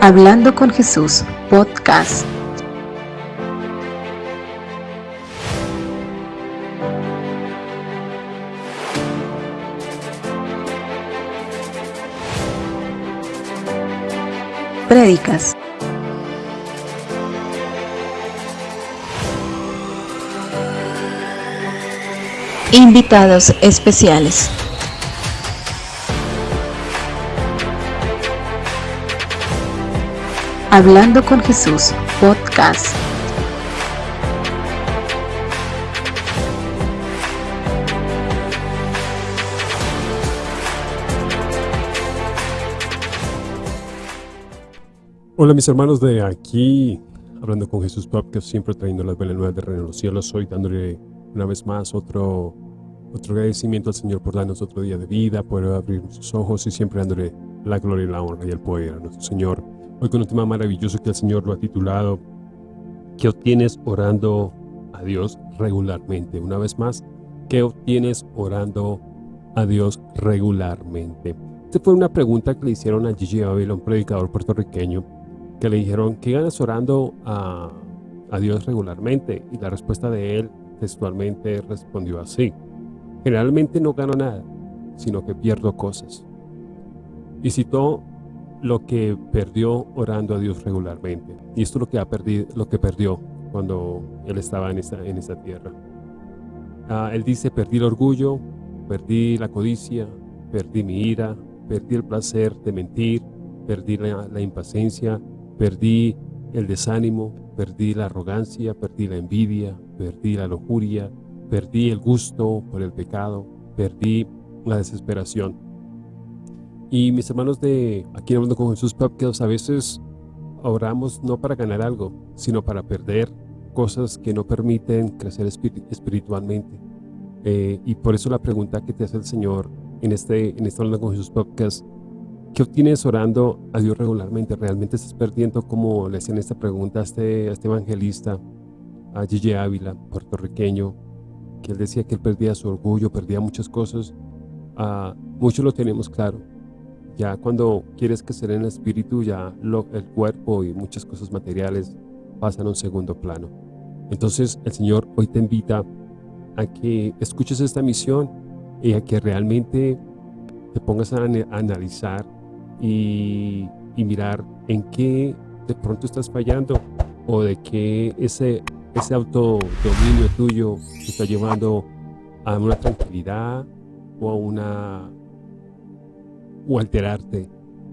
Hablando con Jesús, podcast. Prédicas. Invitados especiales. Hablando con Jesús, podcast. Hola mis hermanos de aquí, hablando con Jesús Podcast, siempre trayendo las buenas nuevas de Reino de los Cielos, hoy dándole una vez más otro, otro agradecimiento al Señor por darnos otro día de vida, por abrir sus ojos y siempre dándole la gloria y la honra y el poder a nuestro Señor. Hoy con un tema maravilloso que el Señor lo ha titulado ¿Qué obtienes orando a Dios regularmente? Una vez más, ¿qué obtienes orando a Dios regularmente? Esta fue una pregunta que le hicieron a Gigi Ávila, un predicador puertorriqueño, que le dijeron, ¿qué ganas orando a, a Dios regularmente? Y la respuesta de él textualmente respondió así, generalmente no gano nada, sino que pierdo cosas. Y citó lo que perdió orando a Dios regularmente. Y esto es lo que, ha perdido, lo que perdió cuando él estaba en esta, en esta tierra. Ah, él dice, perdí el orgullo, perdí la codicia, perdí mi ira, perdí el placer de mentir, perdí la, la impaciencia, perdí el desánimo, perdí la arrogancia, perdí la envidia, perdí la lujuria, perdí el gusto por el pecado, perdí la desesperación. Y mis hermanos de Aquí Hablando con Jesús Podcast, a veces oramos no para ganar algo, sino para perder cosas que no permiten crecer espiritualmente. Eh, y por eso la pregunta que te hace el Señor en este, en este Hablando con Jesús Podcast, ¿qué obtienes orando a Dios regularmente? ¿Realmente estás perdiendo, como le hacían esta pregunta a este, a este evangelista, a Gigi Ávila, puertorriqueño, que él decía que él perdía su orgullo, perdía muchas cosas? Uh, muchos lo tenemos claro, ya cuando quieres crecer en el espíritu, ya el cuerpo y muchas cosas materiales pasan a un segundo plano. Entonces el Señor hoy te invita a que escuches esta misión y a que realmente te pongas a, analizar y, mirar en qué de pronto estás fallando o de qué ese, ese autodominio tuyo te está llevando a una tranquilidad o a una o alterarte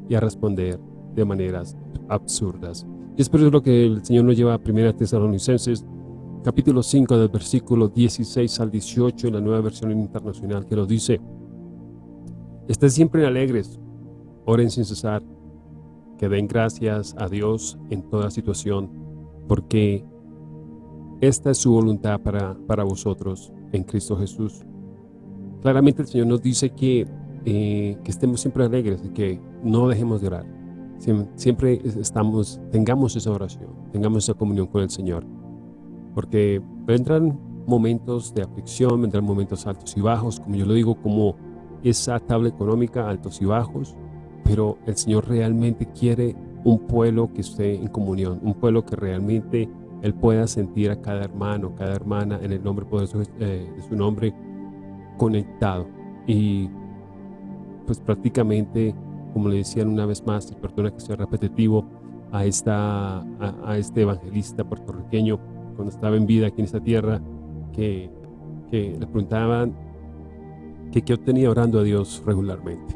y a responder de maneras absurdas. Y es por eso lo que el Señor nos lleva a 1 Tesalonicenses, capítulo 5, del versículo 16 al 18, en la nueva versión internacional, que nos dice, Estén siempre alegres, oren sin cesar, que den gracias a Dios en toda situación, porque esta es su voluntad para, para vosotros en Cristo Jesús. Claramente el Señor nos dice que eh, que estemos siempre alegres que no dejemos de orar. Siempre estamos, tengamos esa oración, tengamos esa comunión con el Señor. Porque vendrán momentos de aflicción, vendrán momentos altos y bajos, como yo lo digo, como esa tabla económica, altos y bajos, pero el Señor realmente quiere un pueblo que esté en comunión, un pueblo que realmente Él pueda sentir a cada hermano, cada hermana en el nombre poderoso eh, de su nombre conectado. Y pues prácticamente, como le decían una vez más, y perdona que sea repetitivo, a, esta, a, este evangelista puertorriqueño cuando estaba en vida aquí en esta tierra, que, que le preguntaban que qué obtenía orando a Dios regularmente.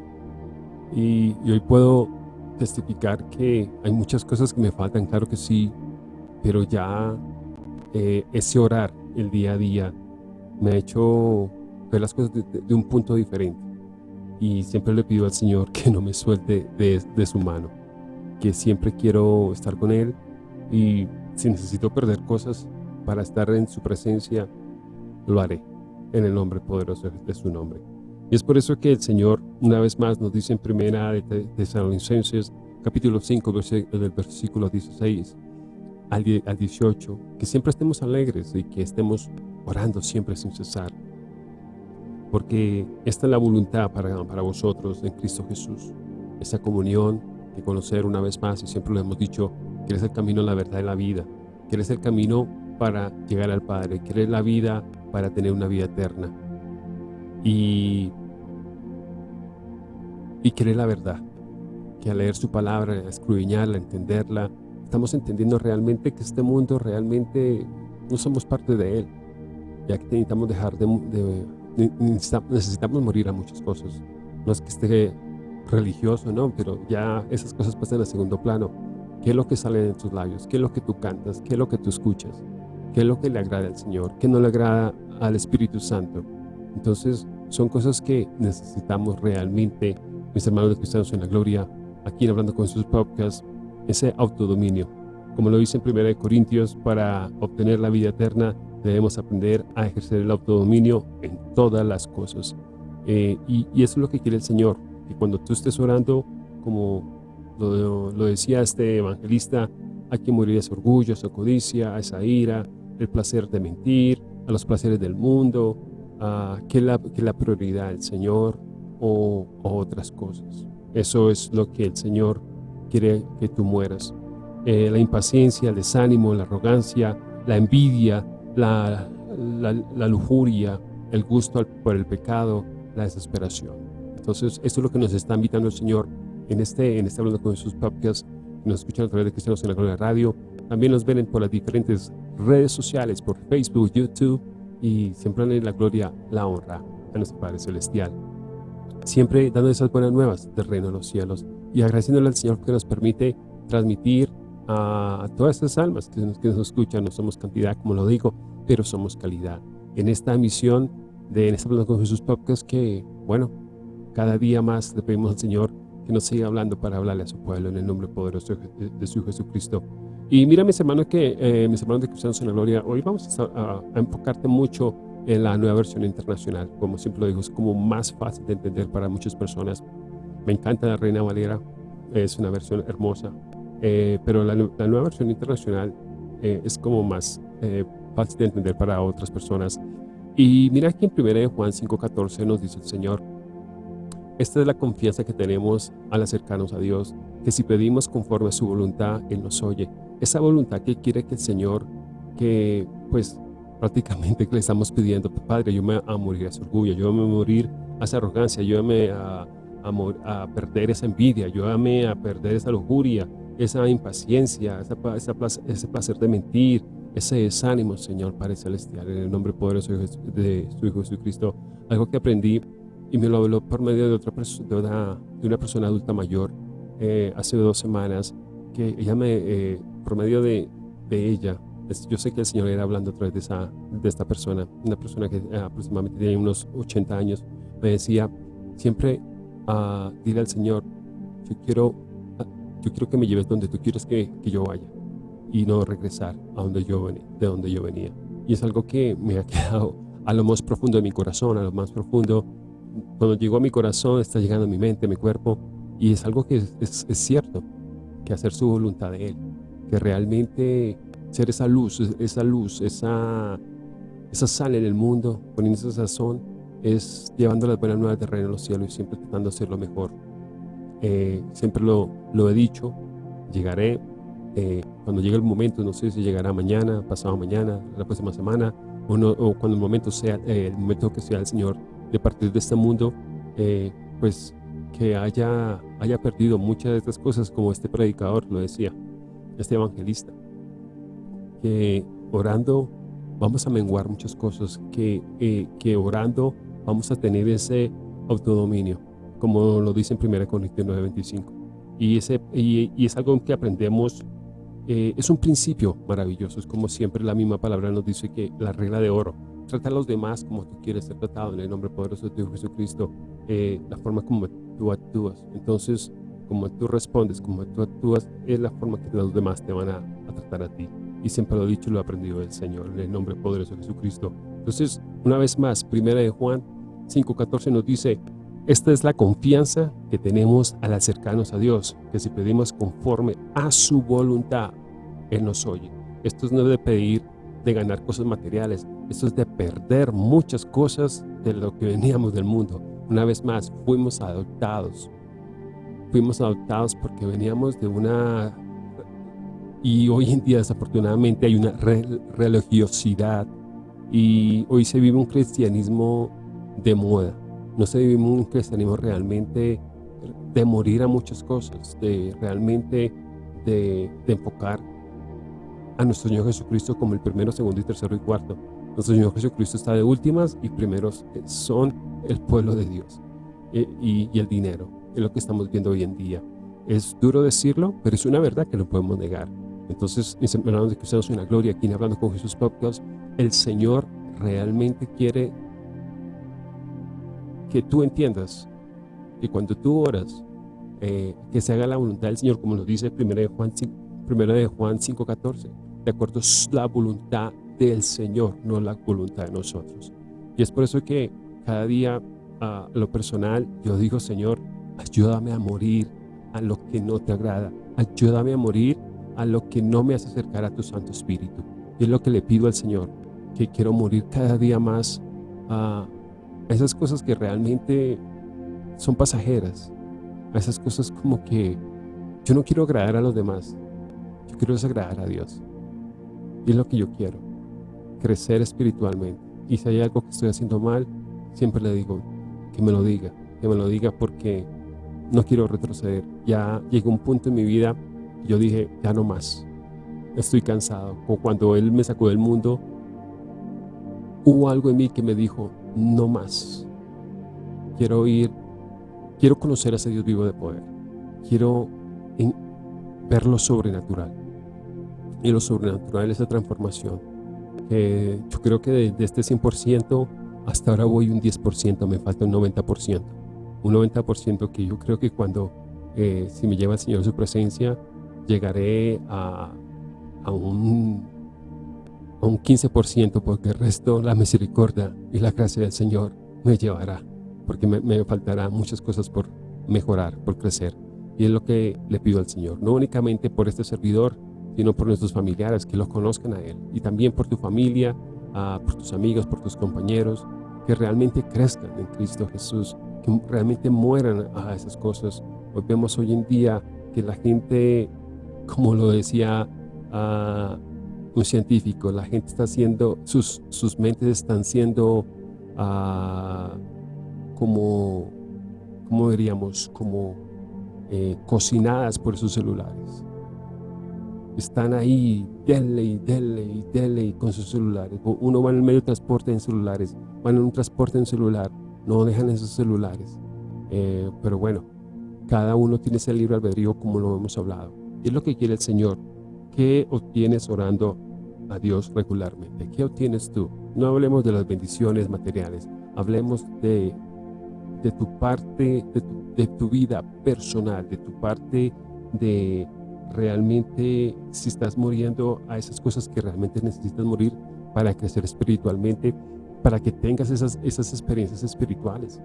Y, hoy puedo testificar que hay muchas cosas que me faltan, claro que sí, pero ya eh, ese orar el día a día me ha hecho ver las cosas de un punto diferente y siempre le pido al Señor que no me suelte de, su mano, que siempre quiero estar con Él y si necesito perder cosas para estar en su presencia, lo haré en el nombre poderoso de su nombre. Y es por eso que el Señor una vez más nos dice en primera de Tesalonicenses capítulo 5 del versículo 16 al 18 que siempre estemos alegres y que estemos orando siempre sin cesar porque esta es la voluntad para, para vosotros en Cristo Jesús, esa comunión que conocer una vez más, y siempre lo hemos dicho, que eres el camino, la verdad y la vida, que eres el camino para llegar al Padre, que eres la vida para tener una vida eterna. Y, y que eres la verdad, que al leer su palabra, a escudriñarla, entenderla, estamos entendiendo realmente que este mundo realmente no somos parte de él, ya que necesitamos dejar de, necesitamos morir a muchas cosas. No es que esté religioso, no, pero ya esas cosas pasan a segundo plano. ¿Qué es lo que sale de tus labios? ¿Qué es lo que tú cantas? ¿Qué es lo que tú escuchas? ¿Qué es lo que le agrada al Señor? ¿Qué no le agrada al Espíritu Santo? Entonces, son cosas que necesitamos realmente, mis hermanos cristianos en la gloria, aquí hablando con sus podcasts, ese autodominio. Como lo dice en 1 Corintios, para obtener la vida eterna debemos aprender a ejercer el autodominio en todas las cosas. Eh, y, eso es lo que quiere el Señor, que cuando tú estés orando, como lo, decía este evangelista, hay que morir a ese orgullo, a esa codicia, a esa ira, el placer de mentir, a los placeres del mundo, a que la, que la prioridad del Señor o, otras cosas. Eso es lo que el Señor quiere que tú mueras. Eh, la impaciencia, el desánimo, la arrogancia, la envidia, la, la, lujuria, el gusto por el pecado, la desesperación. Entonces, esto es lo que nos está invitando el Señor en este, en este Hablando con sus Podcasts. Nos escuchan a través de Cristianos en la Gloria Radio. También nos ven por las diferentes redes sociales, por Facebook, YouTube, y siempre en la gloria, la honra a nuestro Padre Celestial. Siempre dando esas buenas nuevas del reino de los cielos y agradeciéndole al Señor que nos permite transmitir a, todas estas almas que nos, que nos escuchan. No somos cantidad, como lo digo, pero somos calidad. En esta misión de En esta Hablando con Jesús Podcast que, bueno, cada día más le pedimos al Señor que nos siga hablando para hablarle a su pueblo en el nombre poderoso de, su Jesucristo. Y mira, mis hermanos, que eh, mis hermanos de Cristianos en la Gloria, hoy vamos a, enfocarte mucho en la nueva versión internacional. Como siempre lo digo, es como más fácil de entender para muchas personas. Me encanta la Reina Valera, es una versión hermosa, eh, pero la, nueva versión internacional eh, es como más fácil de entender para otras personas. Y mira aquí en 1 Juan 5.14 nos dice el Señor, esta es la confianza que tenemos al acercarnos a Dios, que si pedimos conforme a su voluntad, Él nos oye. Esa voluntad que quiere que el Señor, que pues prácticamente le estamos pidiendo, Padre, yo me a morir a ese orgullo, yo me a morir a esa arrogancia, yo me a, a, perder esa envidia, yo me a perder esa lujuria, esa impaciencia, ese placer de mentir, ese desánimo, Señor Padre Celestial, en el nombre poderoso de su Hijo Jesucristo. Algo que aprendí y me lo habló por medio de, otra de, una, de una persona adulta mayor eh, hace dos semanas, que ella me, eh, por medio de, de, ella, yo sé que el Señor era hablando a través de, esa, de esta persona, una persona que eh, aproximadamente tiene unos 80 años, me decía, siempre uh, dile al Señor, yo quiero, yo quiero que me lleves donde tú quieres que, que yo vaya y no regresar a donde yo venía, de donde yo venía. Y es algo que me ha quedado a lo más profundo de mi corazón, a lo más profundo. Cuando llegó a mi corazón, está llegando a mi mente, a mi cuerpo, y es algo que es, cierto, que hacer su voluntad de Él, que realmente ser esa luz, esa luz, esa, esa sal en el mundo, poniendo esa sazón, es llevando las buenas nuevas de reino a los cielos y siempre tratando de hacer lo mejor. Eh, siempre lo, lo he dicho, llegaré eh, cuando llegue el momento, no sé si llegará mañana, pasado mañana, la próxima semana, o, o cuando el momento sea, eh, el momento que sea el Señor de partir de este mundo, pues que haya, haya perdido muchas de estas cosas, como este predicador lo decía, este evangelista, que orando vamos a menguar muchas cosas, que, que orando vamos a tener ese autodominio, como lo dice en 1 Corintios 9:25. Y, ese, y, y es algo que aprendemos eh, es un principio maravilloso, es como siempre la misma palabra nos dice que la regla de oro, trata a los demás como tú quieres ser tratado en el nombre poderoso de tu Jesucristo, eh, la forma como tú actúas. Entonces, como tú respondes, como tú actúas, es la forma que los demás te van a, tratar a ti. Y siempre lo he dicho y lo he aprendido del Señor, en el nombre poderoso de Jesucristo. Entonces, una vez más, primera de Juan 5.14 nos dice, esta es la confianza que tenemos al acercarnos a Dios, que si pedimos conforme a su voluntad, Él nos oye. Esto no es de pedir de ganar cosas materiales, esto es de perder muchas cosas de lo que veníamos del mundo. Una vez más, fuimos adoptados fuimos adoptados porque veníamos de una... Y hoy en día desafortunadamente hay una religiosidad y hoy se vive un cristianismo de moda. No se vive un cristianismo realmente de morir a muchas cosas, de realmente de, de enfocar a nuestro Señor Jesucristo como el primero, segundo y tercero y cuarto. Nuestro Señor Jesucristo está de últimas y primeros son el pueblo de Dios eh, y, y el dinero. Es lo que estamos viendo hoy en día. Es duro decirlo, pero es una verdad que no podemos negar. Entonces, mis de Cristianos una Gloria, aquí en Hablando con Jesús Podcast, el Señor realmente quiere que tú entiendas que cuando tú oras, eh, que se haga la voluntad del Señor, como nos dice 1 de Juan 5.14, de Juan 5, de acuerdo es la voluntad del Señor, no la voluntad de nosotros. Y es por eso que cada día a lo personal yo digo, Señor, ayúdame a morir a lo que no te agrada, ayúdame a morir a lo que no me hace acercar a tu Santo Espíritu. Y es lo que le pido al Señor, que quiero morir cada día más a esas cosas que realmente son pasajeras, a esas cosas como que yo no quiero agradar a los demás, yo quiero desagradar a Dios. Y es lo que yo quiero, crecer espiritualmente. Y si hay algo que estoy haciendo mal, siempre le digo que me lo diga, que me lo diga porque no quiero retroceder. Ya llegó un punto en mi vida, yo dije, ya no más, estoy cansado. O cuando Él me sacó del mundo, hubo algo en mí que me dijo, no más. Quiero ir, quiero conocer a ese Dios vivo de poder. Quiero ver lo sobrenatural. Y lo sobrenatural es la transformación. yo creo que de, este 100%, hasta ahora voy un 10%, me falta un 90%. Un 90% que yo creo que cuando, eh, si me lleva el Señor a su presencia, llegaré a, a un un 15% porque el resto la misericordia y la gracia del Señor me llevará porque me, faltará muchas cosas por mejorar, por crecer. Y es lo que le pido al Señor, no únicamente por este servidor sino por nuestros familiares que lo conozcan a Él y también por tu familia, ah, por tus amigos, por tus compañeros que realmente crezcan en Cristo Jesús que realmente mueran a esas cosas. Hoy vemos hoy en día que la gente como lo decía uh, un científico, la gente está haciendo, sus, sus mentes están siendo uh, como, como diríamos, como eh, cocinadas por sus celulares. Están ahí, dele y dele y dele con sus celulares. Uno va en el medio de transporte en celulares, van en un transporte en celular, no dejan esos celulares. Eh, pero bueno, cada uno tiene ese libre albedrío como lo hemos hablado. Y es lo que quiere el Señor. ¿Qué obtienes orando a Dios regularmente. ¿Qué obtienes tú? No hablemos de las bendiciones materiales, hablemos de, de tu parte, de tu, de tu vida personal, de tu parte de realmente si estás muriendo a esas cosas que realmente necesitas morir para crecer espiritualmente, para que tengas esas, esas experiencias espirituales.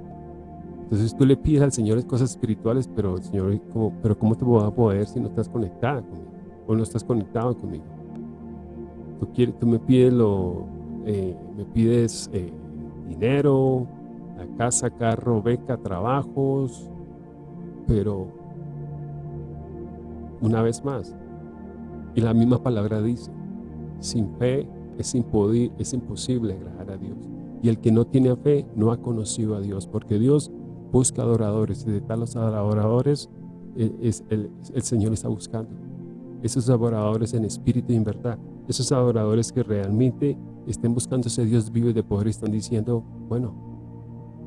Entonces tú le pides al Señor cosas espirituales, pero el Señor, pero ¿cómo te voy a poder si no estás conectada conmigo? O no estás conectado conmigo tú, me pides, lo, eh, me pides eh, dinero, la casa, carro, beca, trabajos, pero una vez más, y la misma palabra dice, sin fe es, es imposible agradar a Dios. Y el que no tiene fe no ha conocido a Dios, porque Dios busca adoradores, y de tal los adoradores eh, es, el, el Señor está buscando. Esos adoradores en espíritu y en verdad esos adoradores que realmente estén buscando ese Dios vivo y de poder están diciendo, bueno,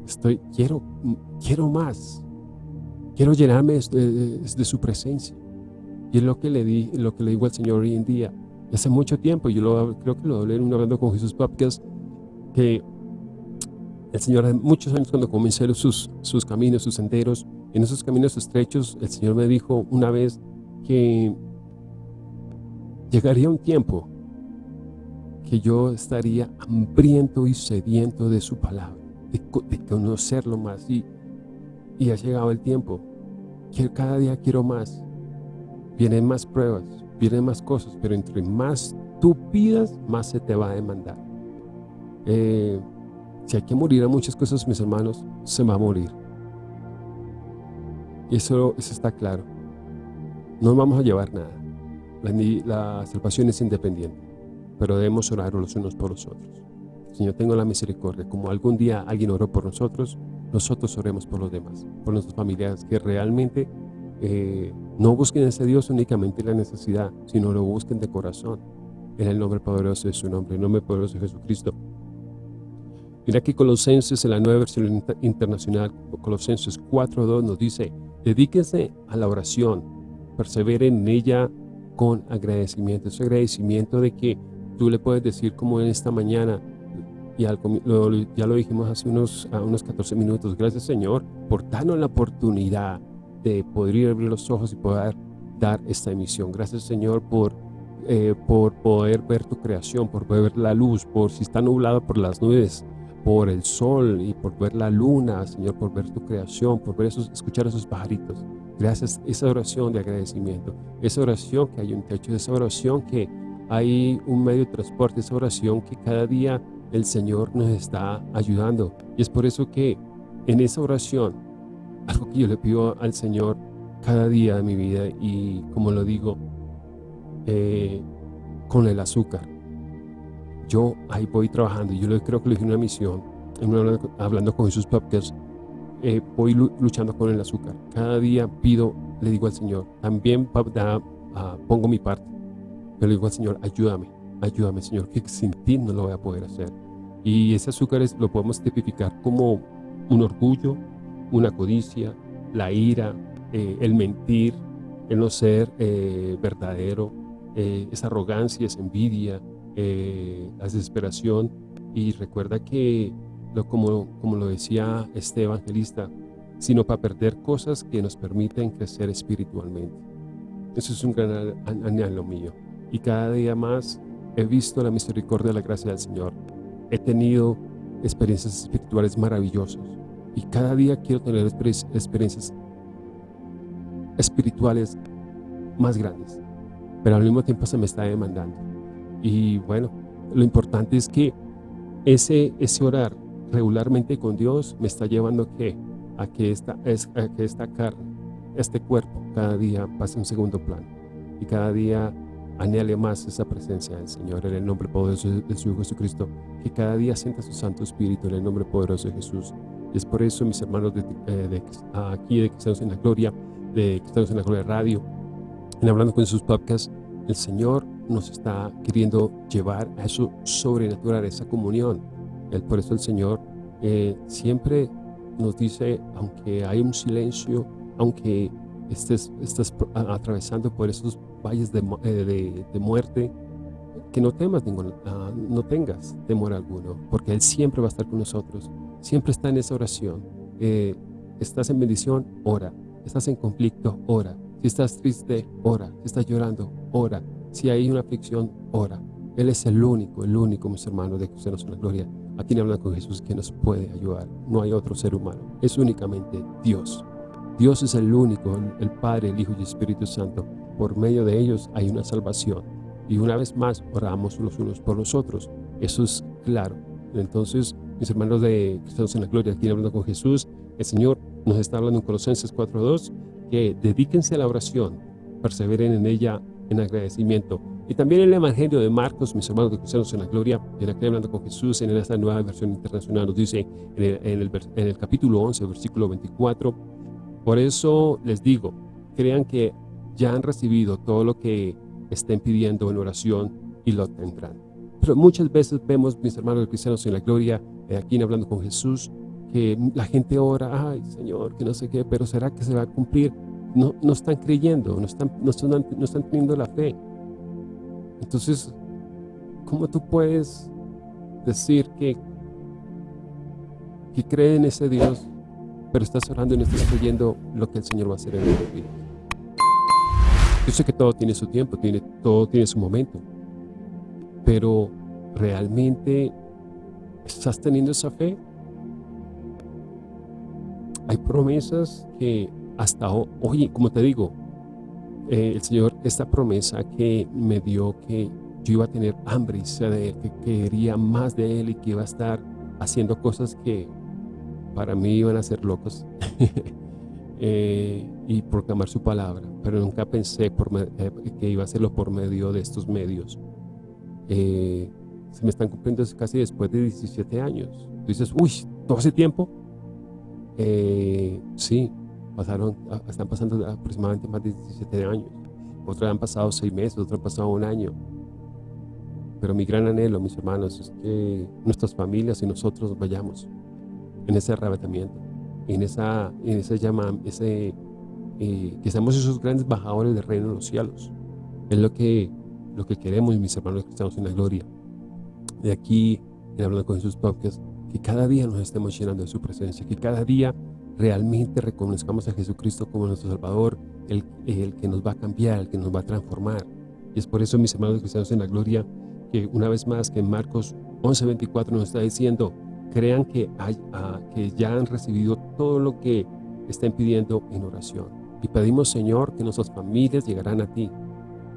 estoy, quiero, quiero más, quiero llenarme de, su presencia. Y es lo que le di, lo que le digo al Señor hoy en día. hace mucho tiempo, yo lo, creo que lo hablé en un hablando con Jesús Podcast, que el Señor hace muchos años cuando comencé sus, sus caminos, sus senderos, en esos caminos estrechos, el Señor me dijo una vez que Llegaría un tiempo que yo estaría hambriento y sediento de su palabra, de, conocerlo más. Y, y ha llegado el tiempo que cada día quiero más. Vienen más pruebas, vienen más cosas, pero entre más tú pidas, más se te va a demandar. Eh, si hay que morir a muchas cosas, mis hermanos, se va a morir. Eso, eso está claro. No vamos a llevar nada. La, la salvación es independiente, pero debemos orar los unos por los otros. Señor, tengo la misericordia. Como algún día alguien oró por nosotros, nosotros oremos por los demás, por nuestras familiares, que realmente eh, no busquen a ese Dios únicamente la necesidad, sino lo busquen de corazón. En el nombre poderoso de su nombre, en el nombre poderoso de Jesucristo. Mira aquí Colosenses, en la nueva versión internacional, Colosenses 4.2 nos dice, dedíquense a la oración, perseveren en ella con agradecimiento. Ese agradecimiento de que tú le puedes decir como en esta mañana, y ya lo dijimos hace unos, unos 14 minutos, gracias Señor por darnos la oportunidad de poder abrir los ojos y poder dar esta emisión. Gracias Señor por, eh, por poder ver tu creación, por ver la luz, por si está nublado por las nubes, por el sol y por ver la luna, Señor, por ver tu creación, por ver esos, escuchar esos pajaritos. Gracias, esa oración de agradecimiento, esa oración que hay un techo, esa oración que hay un medio de transporte, esa oración que cada día el Señor nos está ayudando. Y es por eso que en esa oración, algo que yo le pido al Señor cada día de mi vida y como lo digo, eh, con el azúcar yo ahí voy trabajando, yo creo que lo en una misión, hablando con Jesús Podcast, eh, voy luchando con el azúcar. Cada día pido, le digo al Señor, también ah, pongo mi parte, pero le digo al Señor, ayúdame, ayúdame Señor, que sin ti no lo voy a poder hacer. Y ese azúcar es, lo podemos tipificar como un orgullo, una codicia, la ira, eh, el mentir, el no ser eh, verdadero, esa arrogancia, esa envidia, eh, la desesperación y recuerda que, lo, como, como lo decía este evangelista, sino para perder cosas que nos permiten crecer espiritualmente. Eso es un gran anhelo mío. Y cada día más he visto la misericordia y la gracia del Señor. He tenido experiencias espirituales maravillosas. Y cada día quiero tener experiencias espirituales más grandes. Pero al mismo tiempo se me está demandando. Y bueno, lo importante es que ese, ese orar regularmente con Dios me está llevando a que, a esta, es, a que esta carne, este cuerpo, cada día pase un segundo plano. Y cada día anhele más esa presencia del Señor en el nombre poderoso de su Hijo Jesucristo, que cada día sienta su Santo Espíritu en el nombre poderoso de Jesús. Y es por eso, mis hermanos de, eh, aquí de Cristianos en la Gloria, de Cristianos en la Gloria Radio, en Hablando con sus podcasts, el Señor nos está queriendo llevar a eso sobrenatural, a esa comunión. El, por eso el Señor eh, siempre nos dice, aunque hay un silencio, aunque estés, estés atravesando por esos valles de, eh, de, muerte, que no temas ningún, ah, no tengas temor alguno, porque Él siempre va a estar con nosotros, siempre está en esa oración. Eh, estás en bendición, ora. Estás en conflicto, ora. Si estás triste, ora. Si estás llorando, ora. Si hay una aflicción, ora. Él es el único, el único, mis hermanos, de Cristianos en la Gloria, a quien habla con Jesús, que nos puede ayudar. No hay otro ser humano, es únicamente Dios. Dios es el único, el Padre, el Hijo y el Espíritu Santo. Por medio de ellos hay una salvación. Y una vez más, oramos los unos por los otros. Eso es claro. Entonces, mis hermanos de Cristianos en la Gloria, aquí hablando con Jesús, el Señor nos está hablando en Colosenses 4.2, que dedíquense a la oración, perseveren en ella en agradecimiento. Y también el Evangelio de Marcos, mis hermanos de cristianos en la gloria, en aquí hablando con Jesús, en esta nueva versión internacional, nos dice en el, en el, capítulo 11, versículo 24, por eso les digo, crean que ya han recibido todo lo que estén pidiendo en oración y lo tendrán. Pero muchas veces vemos, mis hermanos cristianos en la gloria, eh, aquí hablando con Jesús, que la gente ora, ay Señor, que no sé qué, pero ¿será que se va a cumplir? no, no están creyendo, no están, no, están, no están teniendo la fe. Entonces, ¿cómo tú puedes decir que, que cree en ese Dios, pero estás orando y no estás creyendo lo que el Señor va a hacer en tu vida? Yo sé que todo tiene su tiempo, tiene, todo tiene su momento, pero ¿realmente estás teniendo esa fe? Hay promesas que hasta hoy, como te digo, eh, el Señor, esta promesa que me dio que yo iba a tener hambre y sed de Él, que quería más de Él y que iba a estar haciendo cosas que para mí iban a ser locos. eh, y proclamar su palabra, pero nunca pensé por eh, que iba a hacerlo por medio de estos medios. Eh, se me están cumpliendo casi después de 17 años. Tú dices, uy, ¿todo ese tiempo? sí, pasaron, ah, están pasando aproximadamente más de 17 años. Otros han pasado 6 meses, otros han pasado un año. Pero mi gran anhelo, mis hermanos, es que nuestras familias y nosotros vayamos en ese arrebatamiento, en esa, en ese llama, ese, eh, que seamos esos grandes bajadores del reino de los cielos. Es lo que, lo que queremos, mis hermanos cristianos en la gloria. De aquí, en Hablando con Jesús Podcast, que cada día nos estemos llenando de su presencia, que cada día realmente reconozcamos a Jesucristo como nuestro Salvador, el, el que nos va a cambiar, el que nos va a transformar. Y es por eso, mis hermanos cristianos en la gloria, que una vez más que en Marcos 11.24 nos está diciendo, crean que, hay, ah, que ya han recibido todo lo que estén pidiendo en oración. Y pedimos, Señor, que nuestras familias llegarán a ti.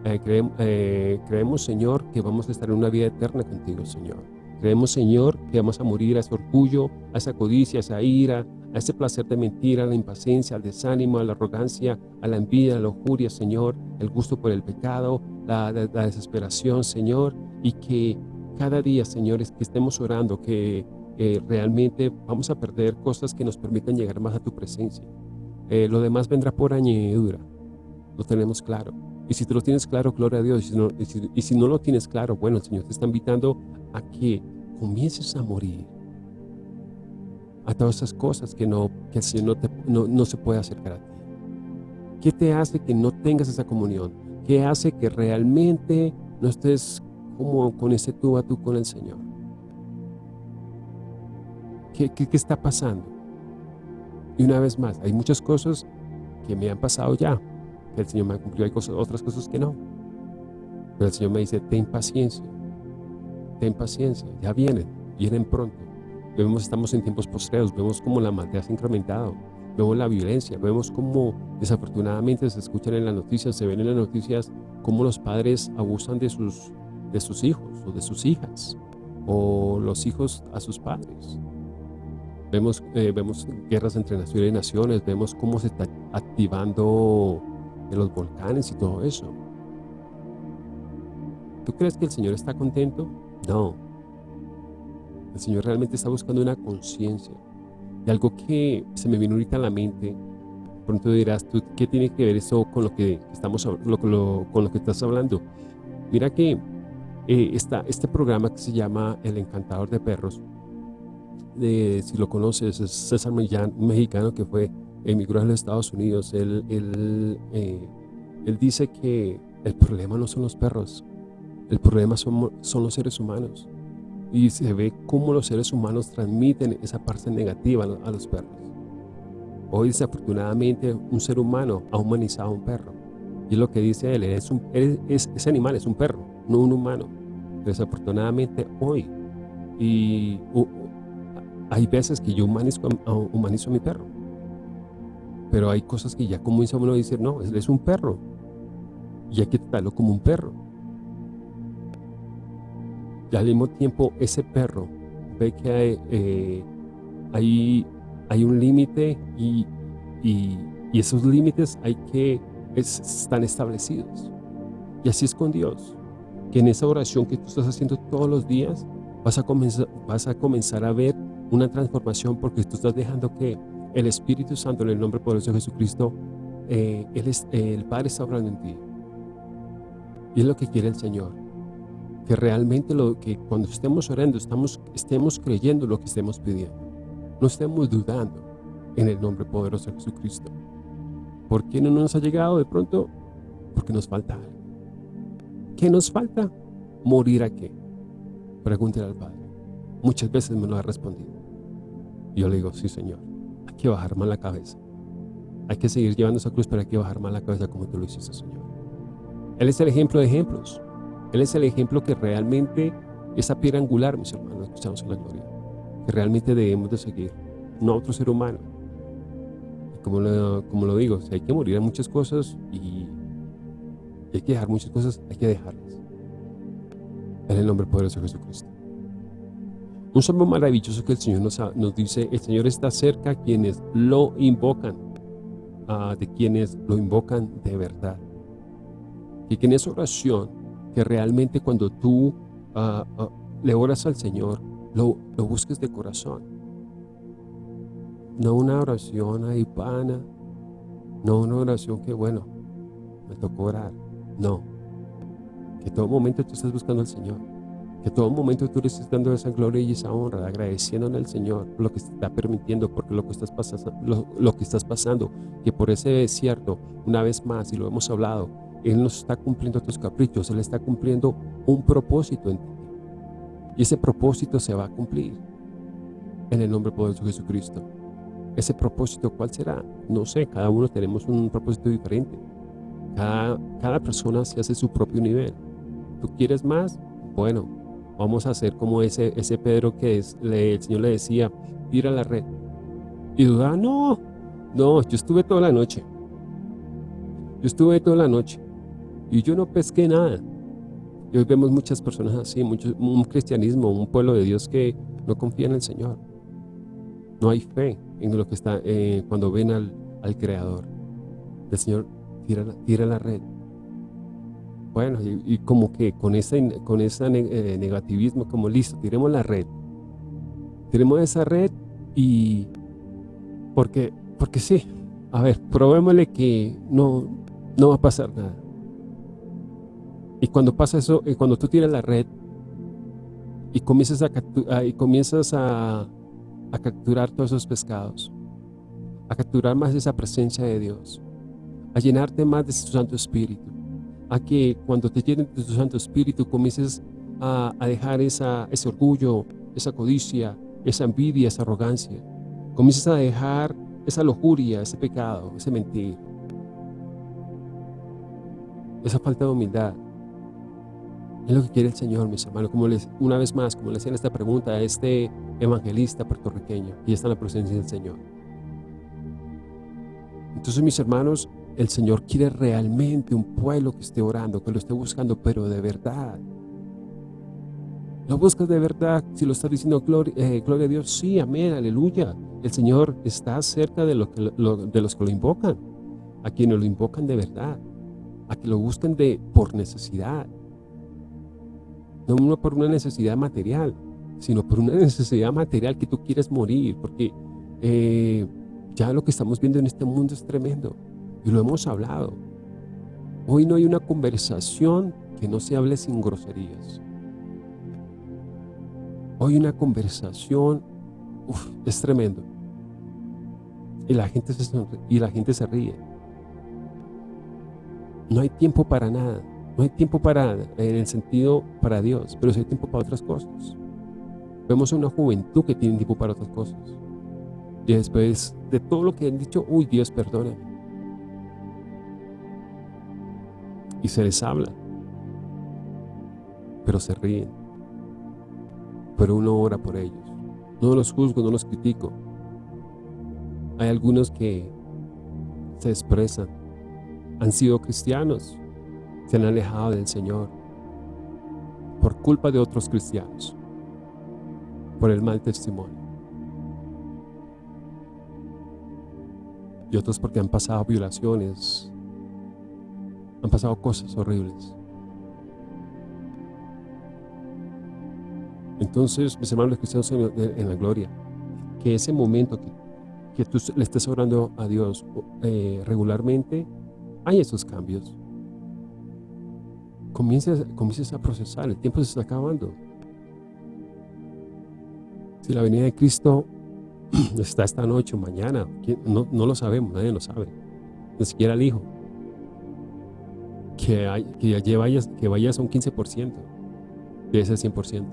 Eh, eh, creemos, Señor, que vamos a estar en una vida eterna contigo, Señor. Creemos, Señor, que vamos a morir a ese orgullo, a esa codicia, a esa ira, a ese placer de mentir, a la impaciencia, al desánimo, a la arrogancia, a la envidia, a la lujuria, Señor, el gusto por el pecado, la, la desesperación, Señor, y que cada día, señores, que estemos orando, que realmente vamos a perder cosas que nos permitan llegar más a tu presencia. Eh, lo demás vendrá por añadidura, lo tenemos claro. Y si tú lo tienes claro, gloria a Dios. Y si, no, no lo tienes claro, bueno, el Señor te está invitando a que comiences a morir a todas esas cosas que, no, que el Señor no, no, se puede acercar a ti. ¿Qué te hace que no tengas esa comunión? ¿Qué hace que realmente no estés como con ese tú a tú con el Señor? ¿Qué, está pasando? Y una vez más, hay muchas cosas que me han pasado ya, que el Señor me ha cumplido, hay otras cosas que no. Pero el Señor me dice, ten paciencia, ten paciencia, ya vienen, vienen pronto. Vemos, estamos en tiempos postreros, vemos cómo la maldad se ha incrementado, vemos la violencia, vemos cómo desafortunadamente se escuchan en las noticias, se ven en las noticias cómo los padres abusan de sus, de sus hijos o de sus hijas, o los hijos a sus padres. Vemos, eh, vemos guerras entre naciones y naciones, vemos cómo se está activando en los volcanes y todo eso. ¿Tú crees que el Señor está contento? No. El Señor realmente está buscando una conciencia. Y algo que se me vino ahorita a la mente, pronto dirás, ¿tú qué tiene que ver eso con lo que, estamos, con lo que estás hablando? Mira que eh, está este programa que se llama El Encantador de Perros, si lo conoces, es César Millán, un mexicano que fue emigró a los Estados Unidos. Él, él, eh, él dice que el problema no son los perros, el problema son, son los seres humanos. Y se ve cómo los seres humanos transmiten esa parte negativa a los perros. Hoy desafortunadamente un ser humano ha humanizado a un perro. Y lo que dice él, es un, es, ese animal es un perro, no un humano. Desafortunadamente hoy, y hay veces que yo humanizo, a mi perro. Pero hay cosas que ya comienza uno decir, no, él es un perro. Y hay que tratarlo como un perro. Y al mismo tiempo, ese perro ve que hay, eh, hay, un límite y, y, esos límites hay que, están establecidos. Y así es con Dios. Que en esa oración que tú estás haciendo todos los días, vas a, comenzar a ver una transformación porque tú estás dejando que el Espíritu Santo en el nombre poderoso de Jesucristo, eh, es, el Padre está obrando en ti. Y es lo que quiere el Señor. Que realmente lo que cuando estemos orando, estamos, estemos creyendo lo que estemos pidiendo. No estemos dudando en el nombre poderoso de Jesucristo. ¿Por qué no nos ha llegado de pronto? Porque nos falta algo. ¿Qué nos falta? ¿Morir a qué? Pregúntele al Padre. Muchas veces me lo ha respondido yo le digo, sí Señor, hay que bajar más la cabeza. Hay que seguir llevando esa cruz, pero hay que bajar más la cabeza como tú lo hiciste, Señor. Él es el ejemplo de ejemplos. Él es el ejemplo que realmente, esa piedra angular, mis hermanos, escuchamos en la gloria, que realmente debemos de seguir, no otro ser humano. como lo, como lo digo, si hay que morir a muchas cosas y hay que dejar muchas cosas, hay que dejarlas. En el nombre poderoso de Jesucristo. Un salmo maravilloso que el Señor nos, nos dice, el Señor está cerca a quienes lo invocan. de quienes lo invocan de verdad. Y que en esa oración, que realmente cuando tú ah, ah, le oras al Señor, lo, busques de corazón. No una oración ahí pana, no una oración que bueno, me tocó orar. No, que todo momento tú estás buscando al Señor. Que todo momento tú le estés dando esa gloria y esa honra, agradeciéndole al Señor lo que está permitiendo, porque lo que estás pasando, lo, que estás pasando, que por ese desierto, una vez más, y lo hemos hablado, Él no está cumpliendo tus caprichos, Él está cumpliendo un propósito en ti. Y ese propósito se va a cumplir en el nombre poderoso de Jesucristo. Ese propósito, ¿cuál será? No sé, cada uno tenemos un propósito diferente. Cada persona se hace su propio nivel. ¿Tú quieres más? Bueno, vamos a hacer como ese, ese Pedro que es, le, el Señor le decía, tira la red. Y dudaba, no, no, yo estuve toda la noche. Yo estuve toda la noche y yo no pesqué nada. Y hoy vemos muchas personas así, mucho, un cristianismo, un pueblo de Dios que no confía en el Señor. No hay fe en lo que está, eh, cuando ven al, al Creador. El Señor tira, tira la red bueno, y, como que con ese con esa eh, negativismo, como listo, tiremos la red. Tiremos esa red y... Porque, porque sí, a ver, probémosle que no, no va a pasar nada. Y cuando pasa eso, y cuando tú tiras la red y comienzas a, y comienzas a, a capturar todos esos pescados, a capturar más esa presencia de Dios, a llenarte más de su Santo Espíritu, a que cuando te llenen de tu Santo Espíritu comiences a, dejar esa, ese orgullo, esa codicia, esa envidia, esa arrogancia. Comiences a dejar esa lujuria, ese pecado, ese mentir, esa falta de humildad. Es lo que quiere el Señor, mis hermanos. Como les, una vez más, como le hacían esta pregunta a este evangelista puertorriqueño, y está en la presencia del Señor. Entonces, mis hermanos, el Señor quiere realmente un pueblo que esté orando, que lo esté buscando, pero de verdad. ¿Lo buscas de verdad? Si lo está diciendo gloria, eh, gloria a Dios, sí, amén, aleluya. El Señor está cerca de los que lo invocan, a quienes lo invocan de verdad, a que lo busquen de, por necesidad. No por una necesidad material, sino por una necesidad material que tú quieres morir, porque eh, ya lo que estamos viendo en este mundo es tremendo. Y lo hemos hablado. Hoy no hay una conversación que no se hable sin groserías. Hoy una conversación, es tremendo. Y la, gente se y la gente se ríe. No hay tiempo para nada. No hay tiempo para, en el sentido para Dios, pero sí hay tiempo para otras cosas. Vemos a una juventud que tiene tiempo para otras cosas. Y después de todo lo que han dicho, uy, Dios perdóname. Y se les habla, pero se ríen. Pero uno ora por ellos. No los juzgo, no los critico. Hay algunos que se expresan, han sido cristianos, se han alejado del Señor por culpa de otros cristianos, por el mal testimonio. Y otros porque han pasado violaciones, han pasado cosas horribles. Entonces, mis hermanos cristianos en, la gloria, que ese momento que, que tú le estés orando a Dios regularmente, hay esos cambios. Comiences, comiences a procesar, el tiempo se está acabando. Si la venida de Cristo está esta noche o mañana, no, no lo sabemos, nadie lo sabe, ni siquiera el Hijo que, hay, que, ya vayas, que vayas a un 15% de ese 100%.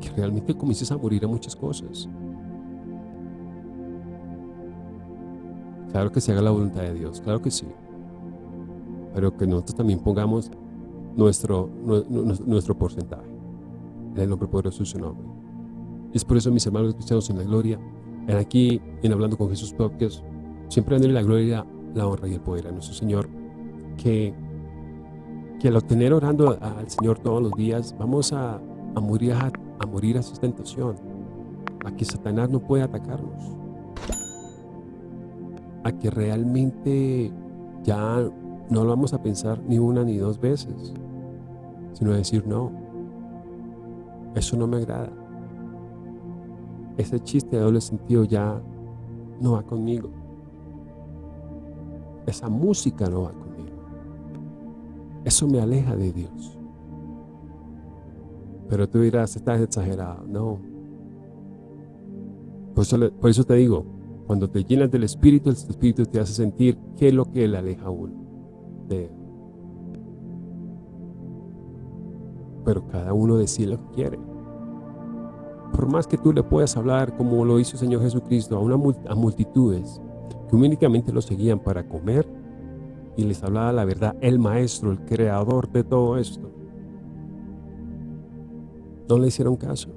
Que realmente comiences a morir a muchas cosas. Claro que se haga la voluntad de Dios, claro que sí. Pero que nosotros también pongamos nuestro, nuestro porcentaje. En el nombre poderoso de su nombre. Es por eso, mis hermanos cristianos en la gloria, en aquí, en Hablando con Jesús Podcast, siempre dándole la gloria, la honra y el poder a nuestro Señor que, que al obtener orando al Señor todos los días, vamos a, morir a, morir a tentación, a que Satanás no pueda atacarnos, a que realmente ya no lo vamos a pensar ni una ni dos veces, sino a decir, no, eso no me agrada. Ese chiste de doble sentido ya no va conmigo. Esa música no va conmigo. Eso me aleja de Dios. Pero tú dirás, estás exagerado. No. Por eso, te digo, cuando te llenas del Espíritu, el Espíritu te hace sentir qué es lo que le aleja a uno de Él. Pero cada uno decide lo que quiere. Por más que tú le puedas hablar como lo hizo el Señor Jesucristo a, una, a multitudes que únicamente lo seguían para comer y les hablaba la verdad, el Maestro, el Creador de todo esto. No le hicieron caso.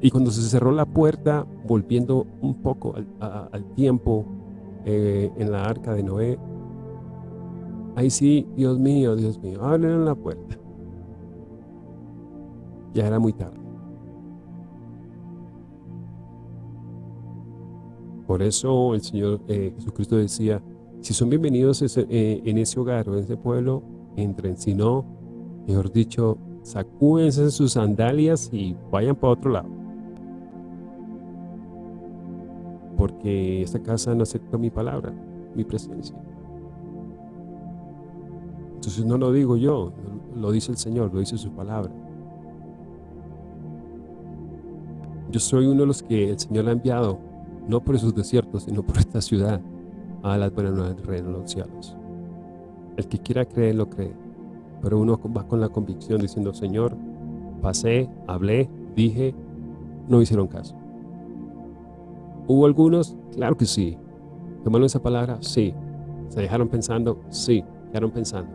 Y cuando se cerró la puerta, volviendo un poco al, tiempo eh, en la arca de Noé, ahí sí, Dios mío, Dios mío, abren la puerta. Ya era muy tarde. Por eso el Señor eh, Jesucristo decía, si son bienvenidos eh, en ese hogar o en ese pueblo, entren. Si no, mejor dicho, sacúdense sus sandalias y vayan para otro lado. porque esta casa no acepta mi palabra, mi presencia. Entonces no lo digo yo, lo dice el Señor, lo dice su palabra. Yo soy uno de los que el Señor ha enviado, no por esos desiertos, sino por esta ciudad, a las buenas nuevas reino de los cielos. El que quiera creer, lo cree. Pero uno va con la convicción diciendo, Señor, pasé, hablé, dije, no hicieron caso. ¿Hubo algunos? Claro que sí. ¿Tomaron esa palabra? Sí. ¿Se dejaron pensando? Sí, quedaron pensando.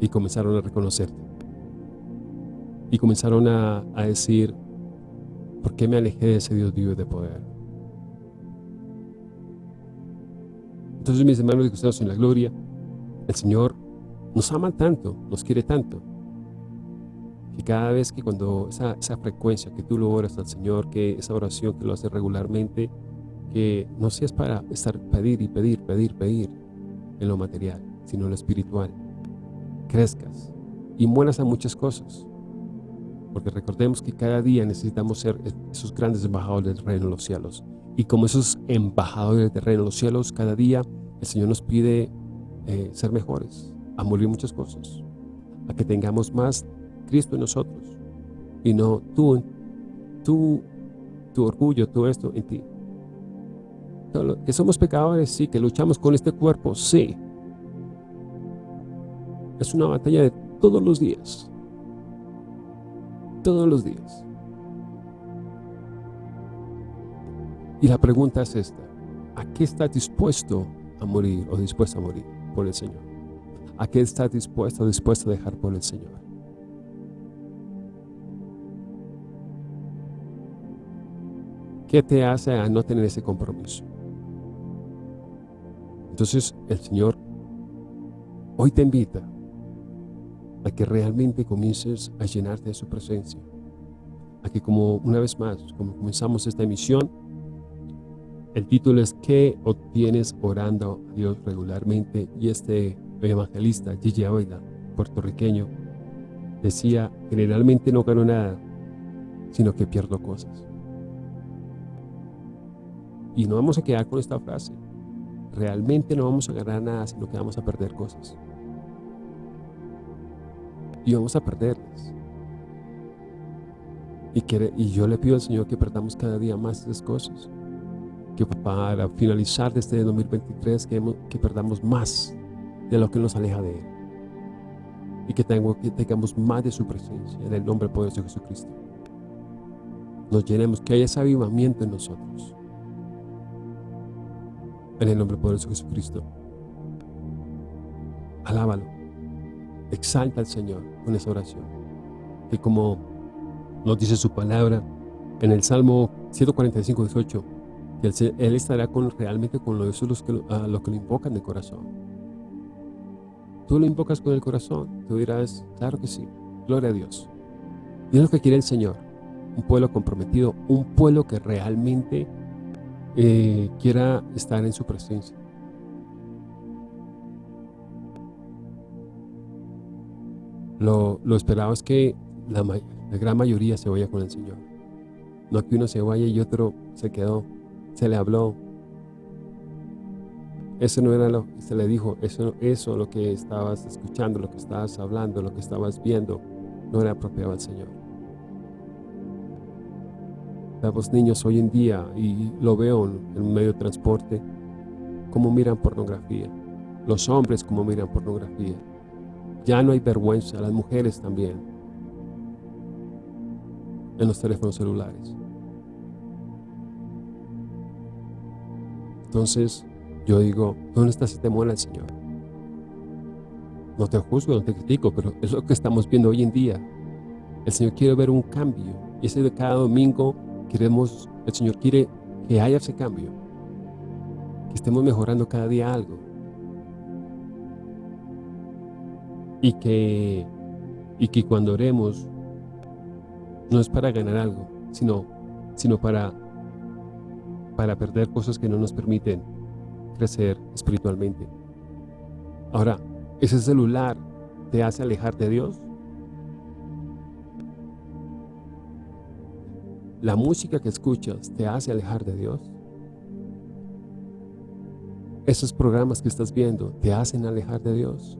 Y comenzaron a reconocerte. Y comenzaron a, decir, ¿por qué me alejé de ese Dios vivo de poder? Entonces, mis hermanos y ustedes en la gloria, el Señor nos ama tanto, nos quiere tanto, y cada vez que cuando esa, frecuencia que tú lo oras al Señor, que esa oración que lo haces regularmente, que no seas para estar pedir y pedir, pedir, pedir en lo material, sino en lo espiritual. Crezcas y mueras a muchas cosas. Porque recordemos que cada día necesitamos ser esos grandes embajadores del reino de los cielos. Y como esos embajadores del reino de los cielos, cada día el Señor nos pide eh, ser mejores, a morir muchas cosas, a que tengamos más Cristo en nosotros y no tú, tú, tu orgullo, todo esto en ti. Que somos pecadores, sí, que luchamos con este cuerpo, sí. Es una batalla de todos los días. Todos los días. Y la pregunta es esta. ¿A qué estás dispuesto a morir o dispuesto a morir por el Señor? ¿A qué estás dispuesto o dispuesto a dejar por el Señor? ¿Qué te hace a no tener ese compromiso? Entonces el Señor hoy te invita a que realmente comiences a llenarte de su presencia. A que como una vez más, como comenzamos esta emisión, el título es ¿Qué obtienes orando a Dios regularmente? Y este evangelista, Gigi Avoida, puertorriqueño, decía, generalmente no gano nada, sino que pierdo cosas. Y no vamos a quedar con esta frase. Realmente no vamos a ganar nada, sino que vamos a perder cosas. Y vamos a perderlas. Y, y yo le pido al Señor que perdamos cada día más esas cosas. Que para finalizar este 2023, que, que perdamos más de lo que nos aleja de Él. Y que, tengo, que tengamos más de su presencia en el nombre poderoso de Jesucristo. Nos llenemos, que haya ese avivamiento en nosotros en el nombre poderoso de Jesucristo. Alábalo. Exalta al Señor con esa oración. Que como nos dice su palabra en el Salmo 145, 18, que Él, estará con, realmente con los, los que, los que lo invocan de corazón. Tú lo invocas con el corazón, tú dirás, claro que sí, gloria a Dios. Y es lo que quiere el Señor, un pueblo comprometido, un pueblo que realmente eh, quiera estar en su presencia. Lo, esperado es que la, la gran mayoría se vaya con el Señor. No que uno se vaya y otro se quedó, se le habló, eso no era lo que se le dijo, eso, eso lo que estabas escuchando, lo que estabas hablando, lo que estabas viendo, no era apropiado al Señor. Los niños hoy en día, y lo veo en un medio de transporte, cómo miran pornografía. Los hombres cómo miran pornografía. Ya no hay vergüenza, las mujeres también. En los teléfonos celulares. Entonces, yo digo, ¿dónde está ese temor al Señor? No te juzgo, no te critico, pero es lo que estamos viendo hoy en día. El Señor quiere ver un cambio. Y ese de cada domingo queremos, el Señor quiere que haya ese cambio. Que estemos mejorando cada día algo. Y que, y que cuando oremos, no es para ganar algo, sino, sino para, para perder cosas que no nos permiten crecer espiritualmente. Ahora, ¿ese celular te hace alejar de Dios? ¿La música que escuchas te hace alejar de Dios? ¿Esos programas que estás viendo te hacen alejar de Dios?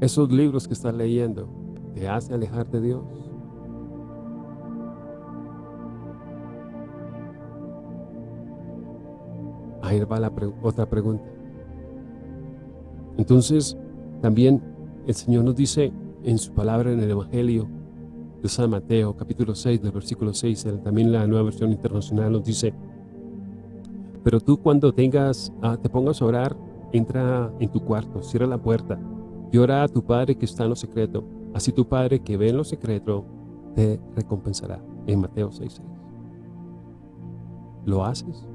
¿Esos libros que estás leyendo te hacen alejar de Dios? Ahí va la otra pregunta. Entonces, también el Señor nos dice en su palabra en el Evangelio de San Mateo, capítulo 6, del versículo 6, también la nueva versión internacional nos dice, pero tú cuando tengas, ah, te pongas a orar, entra en tu cuarto, cierra la puerta y ora a tu Padre que está en lo secreto. Así tu Padre que ve en lo secreto te recompensará. En Mateo 6, 6. ¿Lo haces?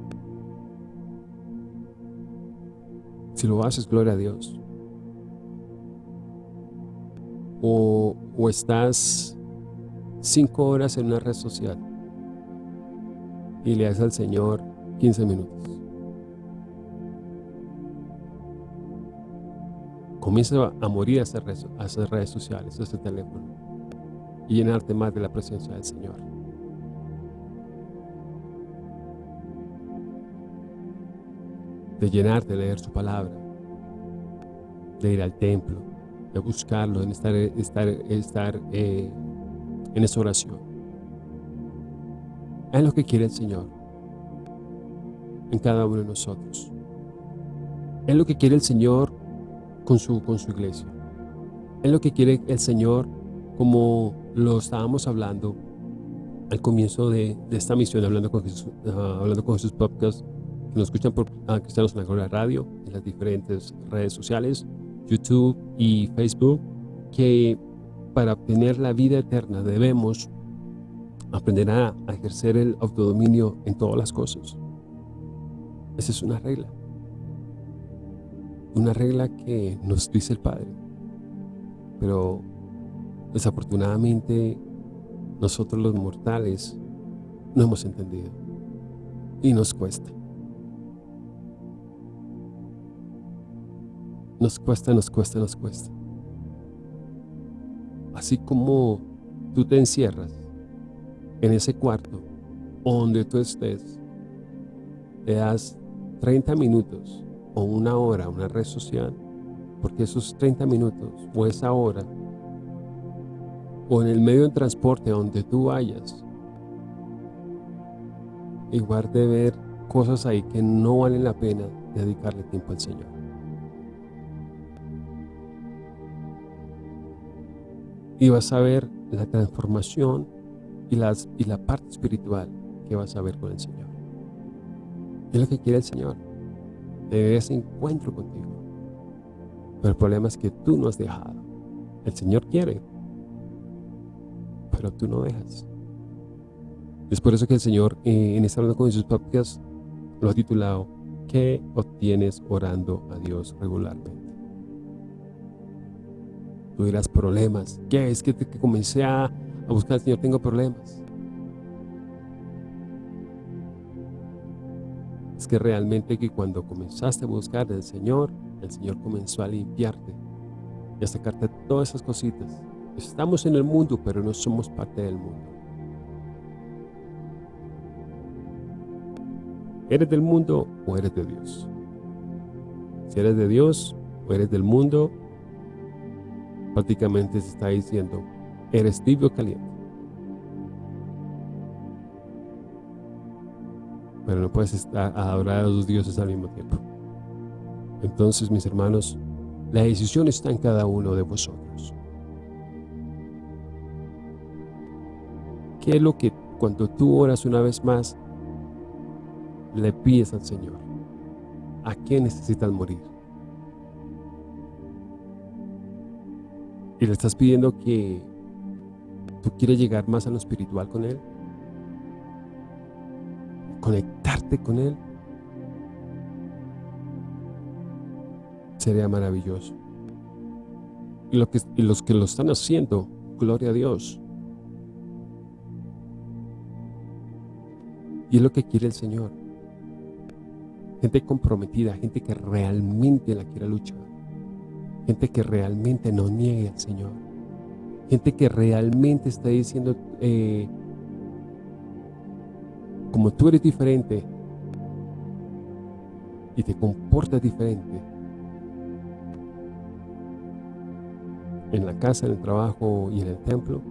Si lo haces, gloria a Dios. O, estás cinco horas en una red social y le das al Señor 15 minutos. Comienza a morir a esas redes, redes sociales, a ese teléfono y llenarte más de la presencia del Señor. De llenar, de leer su palabra, de ir al templo, de buscarlo, de estar, estar, estar eh, en esa oración. Es lo que quiere el Señor en cada uno de nosotros. Es lo que quiere el Señor con su, con su iglesia. Es lo que quiere el Señor como lo estábamos hablando al comienzo de, esta misión, hablando con Jesús, ah, hablando con Jesús Podcast, nos escuchan por ah, Cristianos en la Gloria Radio, en las diferentes redes sociales, YouTube y Facebook, que para obtener la vida eterna debemos aprender a, ejercer el autodominio en todas las cosas. Esa es una regla. Una regla que nos dice el Padre. Pero desafortunadamente nosotros los mortales no hemos entendido. Y nos cuesta. Nos cuesta, nos cuesta, nos cuesta. Así como tú te encierras en ese cuarto donde tú estés, te das 30 minutos o una hora una red social, porque esos 30 minutos o esa hora o en el medio de transporte donde tú vayas, igual de ver cosas ahí que no valen la pena dedicarle tiempo al Señor. Y vas a ver la transformación y, la parte espiritual que vas a ver con el Señor. Es lo que quiere el Señor, de ese encuentro contigo. Pero el problema es que tú no has dejado. El Señor quiere, pero tú no dejas. Es por eso que el Señor eh, en esta hablando con sus podcasts lo ha titulado ¿Qué obtienes orando a Dios regularmente? Tú dirás problemas. ¿Qué? Es que, que comencé a, a buscar al Señor, tengo problemas. Es que realmente que cuando comenzaste a buscar al Señor, el Señor comenzó a limpiarte y a sacarte todas esas cositas. Estamos en el mundo, pero no somos parte del mundo. ¿Eres del mundo o eres de Dios? Si eres de Dios o eres del mundo, prácticamente se está diciendo, eres tibio caliente. Pero no puedes estar adorar a los dioses al mismo tiempo. Entonces, mis hermanos, la decisión está en cada uno de vosotros. ¿Qué es lo que cuando tú oras una vez más, le pides al Señor? ¿A qué necesitas morir? Y le estás pidiendo que tú quieres llegar más a lo espiritual con Él. Conectarte con Él. Sería maravilloso. Y, lo que, los que lo están haciendo, gloria a Dios. Y es lo que quiere el Señor. Gente comprometida, gente que realmente la quiera luchar. Gente que realmente no niegue al Señor. Gente que realmente está diciendo, eh, como tú eres diferente y te comportas diferente, en la casa, en el trabajo y en el templo,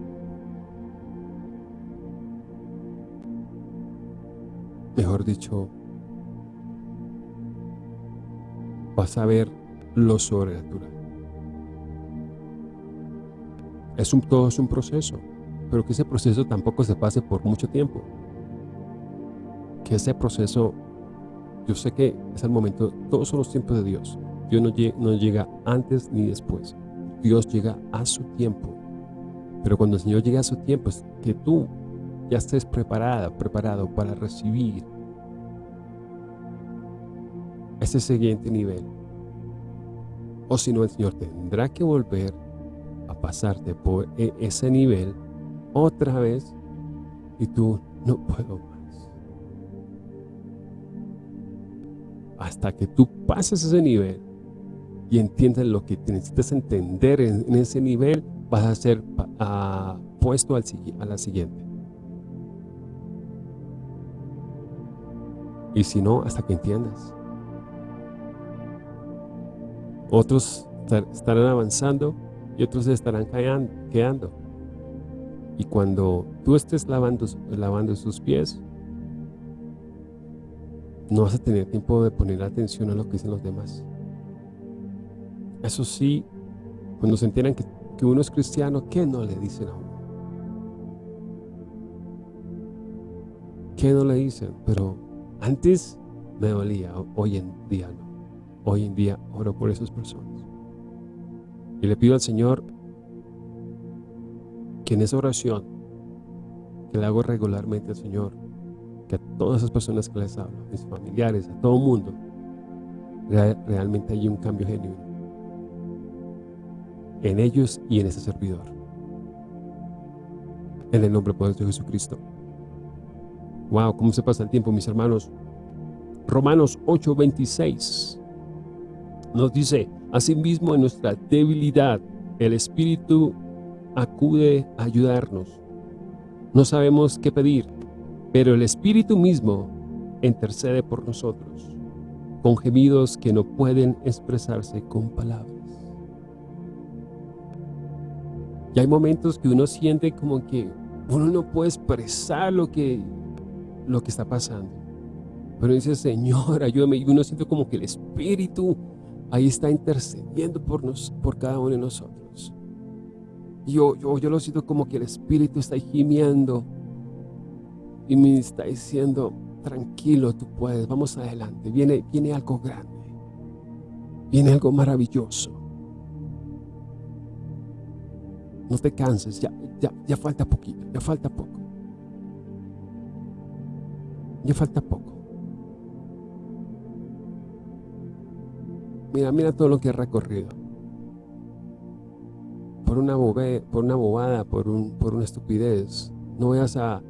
mejor dicho, vas a ver lo sobrenatural. Es un, todo es un proceso, pero que ese proceso tampoco se pase por mucho tiempo. Que ese proceso, yo sé que es el momento, todos son los tiempos de Dios. Dios no, no llega antes ni después. Dios llega a su tiempo. Pero cuando el Señor llega a su tiempo, es que tú ya estés preparada, preparado para recibir ese siguiente nivel. O si no, el Señor tendrá que volver a pasarte por e, ese nivel otra vez y tú no puedo más. Hasta que tú pases ese nivel y entiendas lo que necesitas entender en, ese nivel, vas a ser puesto al, a la siguiente. Y si no, hasta que entiendas. Otros estarán avanzando y otros estarán quedando. Y cuando tú estés lavando, lavando sus pies, no vas a tener tiempo de poner atención a lo que dicen los demás. Eso sí, cuando se enteran que, que uno es cristiano, ¿qué no le dicen a uno? ¿Qué no le dicen? Pero antes me dolía, hoy en día no. Hoy en día oro por esas personas. Y le pido al Señor que en esa oración, que le hago regularmente al Señor, que a todas esas personas que les hablo, a mis familiares, a todo el mundo, realmente hay un cambio genuino en ellos y en ese servidor. En el nombre poderoso de Jesucristo. Wow, cómo se pasa el tiempo, mis hermanos. Romanos 8:26 nos dice, asimismo en nuestra debilidad, el Espíritu acude a ayudarnos. No sabemos qué pedir, pero el Espíritu mismo intercede por nosotros, con gemidos que no pueden expresarse con palabras. Y hay momentos que uno siente como que uno no puede expresar lo que, lo que está pasando. Pero dice, Señor, ayúdame. Y uno siente como que el Espíritu ahí está intercediendo por, nos, por cada uno de nosotros. Yo, yo, yo lo siento como que el Espíritu está gimiendo y me está diciendo, tranquilo, tú puedes, vamos adelante, viene, viene algo grande, viene algo maravilloso. No te canses, ya, ya, ya falta poquito, ya falta poco. Ya falta poco. Mira, mira todo lo que he recorrido. por una, por una bobada, por, un, por una estupidez. No vayas a,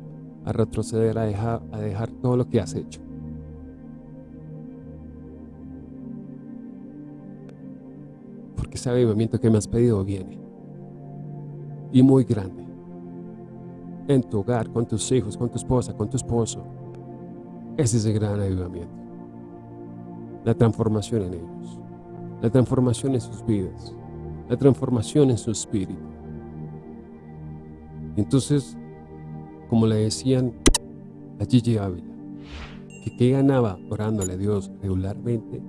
a retroceder, a dejar, a dejar todo lo que has hecho. Porque ese avivamiento que me has pedido viene. Y muy grande. En tu hogar, con tus hijos, con tu esposa, con tu esposo. Ese es el gran avivamiento. La transformación en ellos. La transformación en sus vidas. La transformación en su espíritu. Entonces, como le decían a Gigi Ávila, que qué ganaba orándole a Dios regularmente,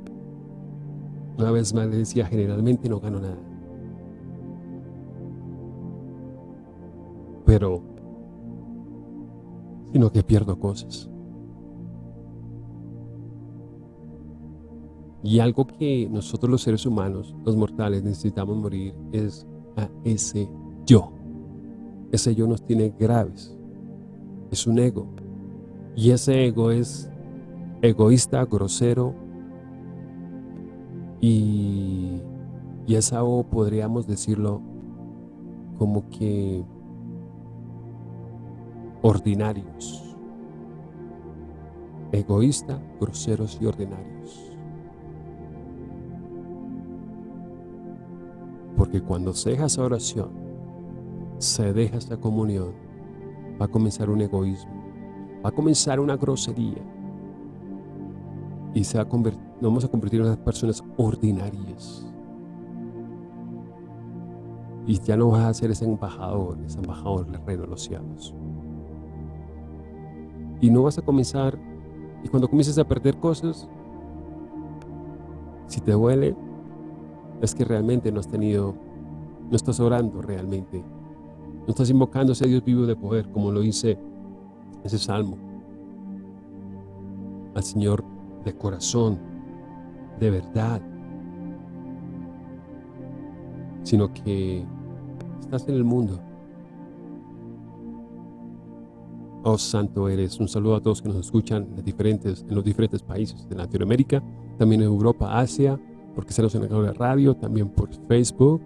una vez más le decía, generalmente no gano nada. Pero, sino que pierdo cosas. Y algo que nosotros los seres humanos, los mortales, necesitamos morir es a ese yo. Ese yo nos tiene graves. Es un ego. Y ese ego es egoísta, grosero. Y, y esa O podríamos decirlo como que ordinarios. Egoísta, groseros y ordinarios. Porque cuando se deja esa oración, se deja esta comunión, va a comenzar un egoísmo, va a comenzar una grosería y se va a nos vamos a convertir en unas personas ordinarias. Y ya no vas a ser ese embajador, ese embajador del reino de los cielos. Y no vas a comenzar, y cuando comiences a perder cosas, si te duele, es que realmente no has tenido, no estás orando realmente. No estás invocando a ese Dios vivo de poder, como lo dice ese salmo. Al Señor de corazón, de verdad. Sino que estás en el mundo. Oh, santo eres. Un saludo a todos que nos escuchan en, diferentes, en los diferentes países de Latinoamérica, también en Europa, Asia, porque se nos en la radio, también por Facebook,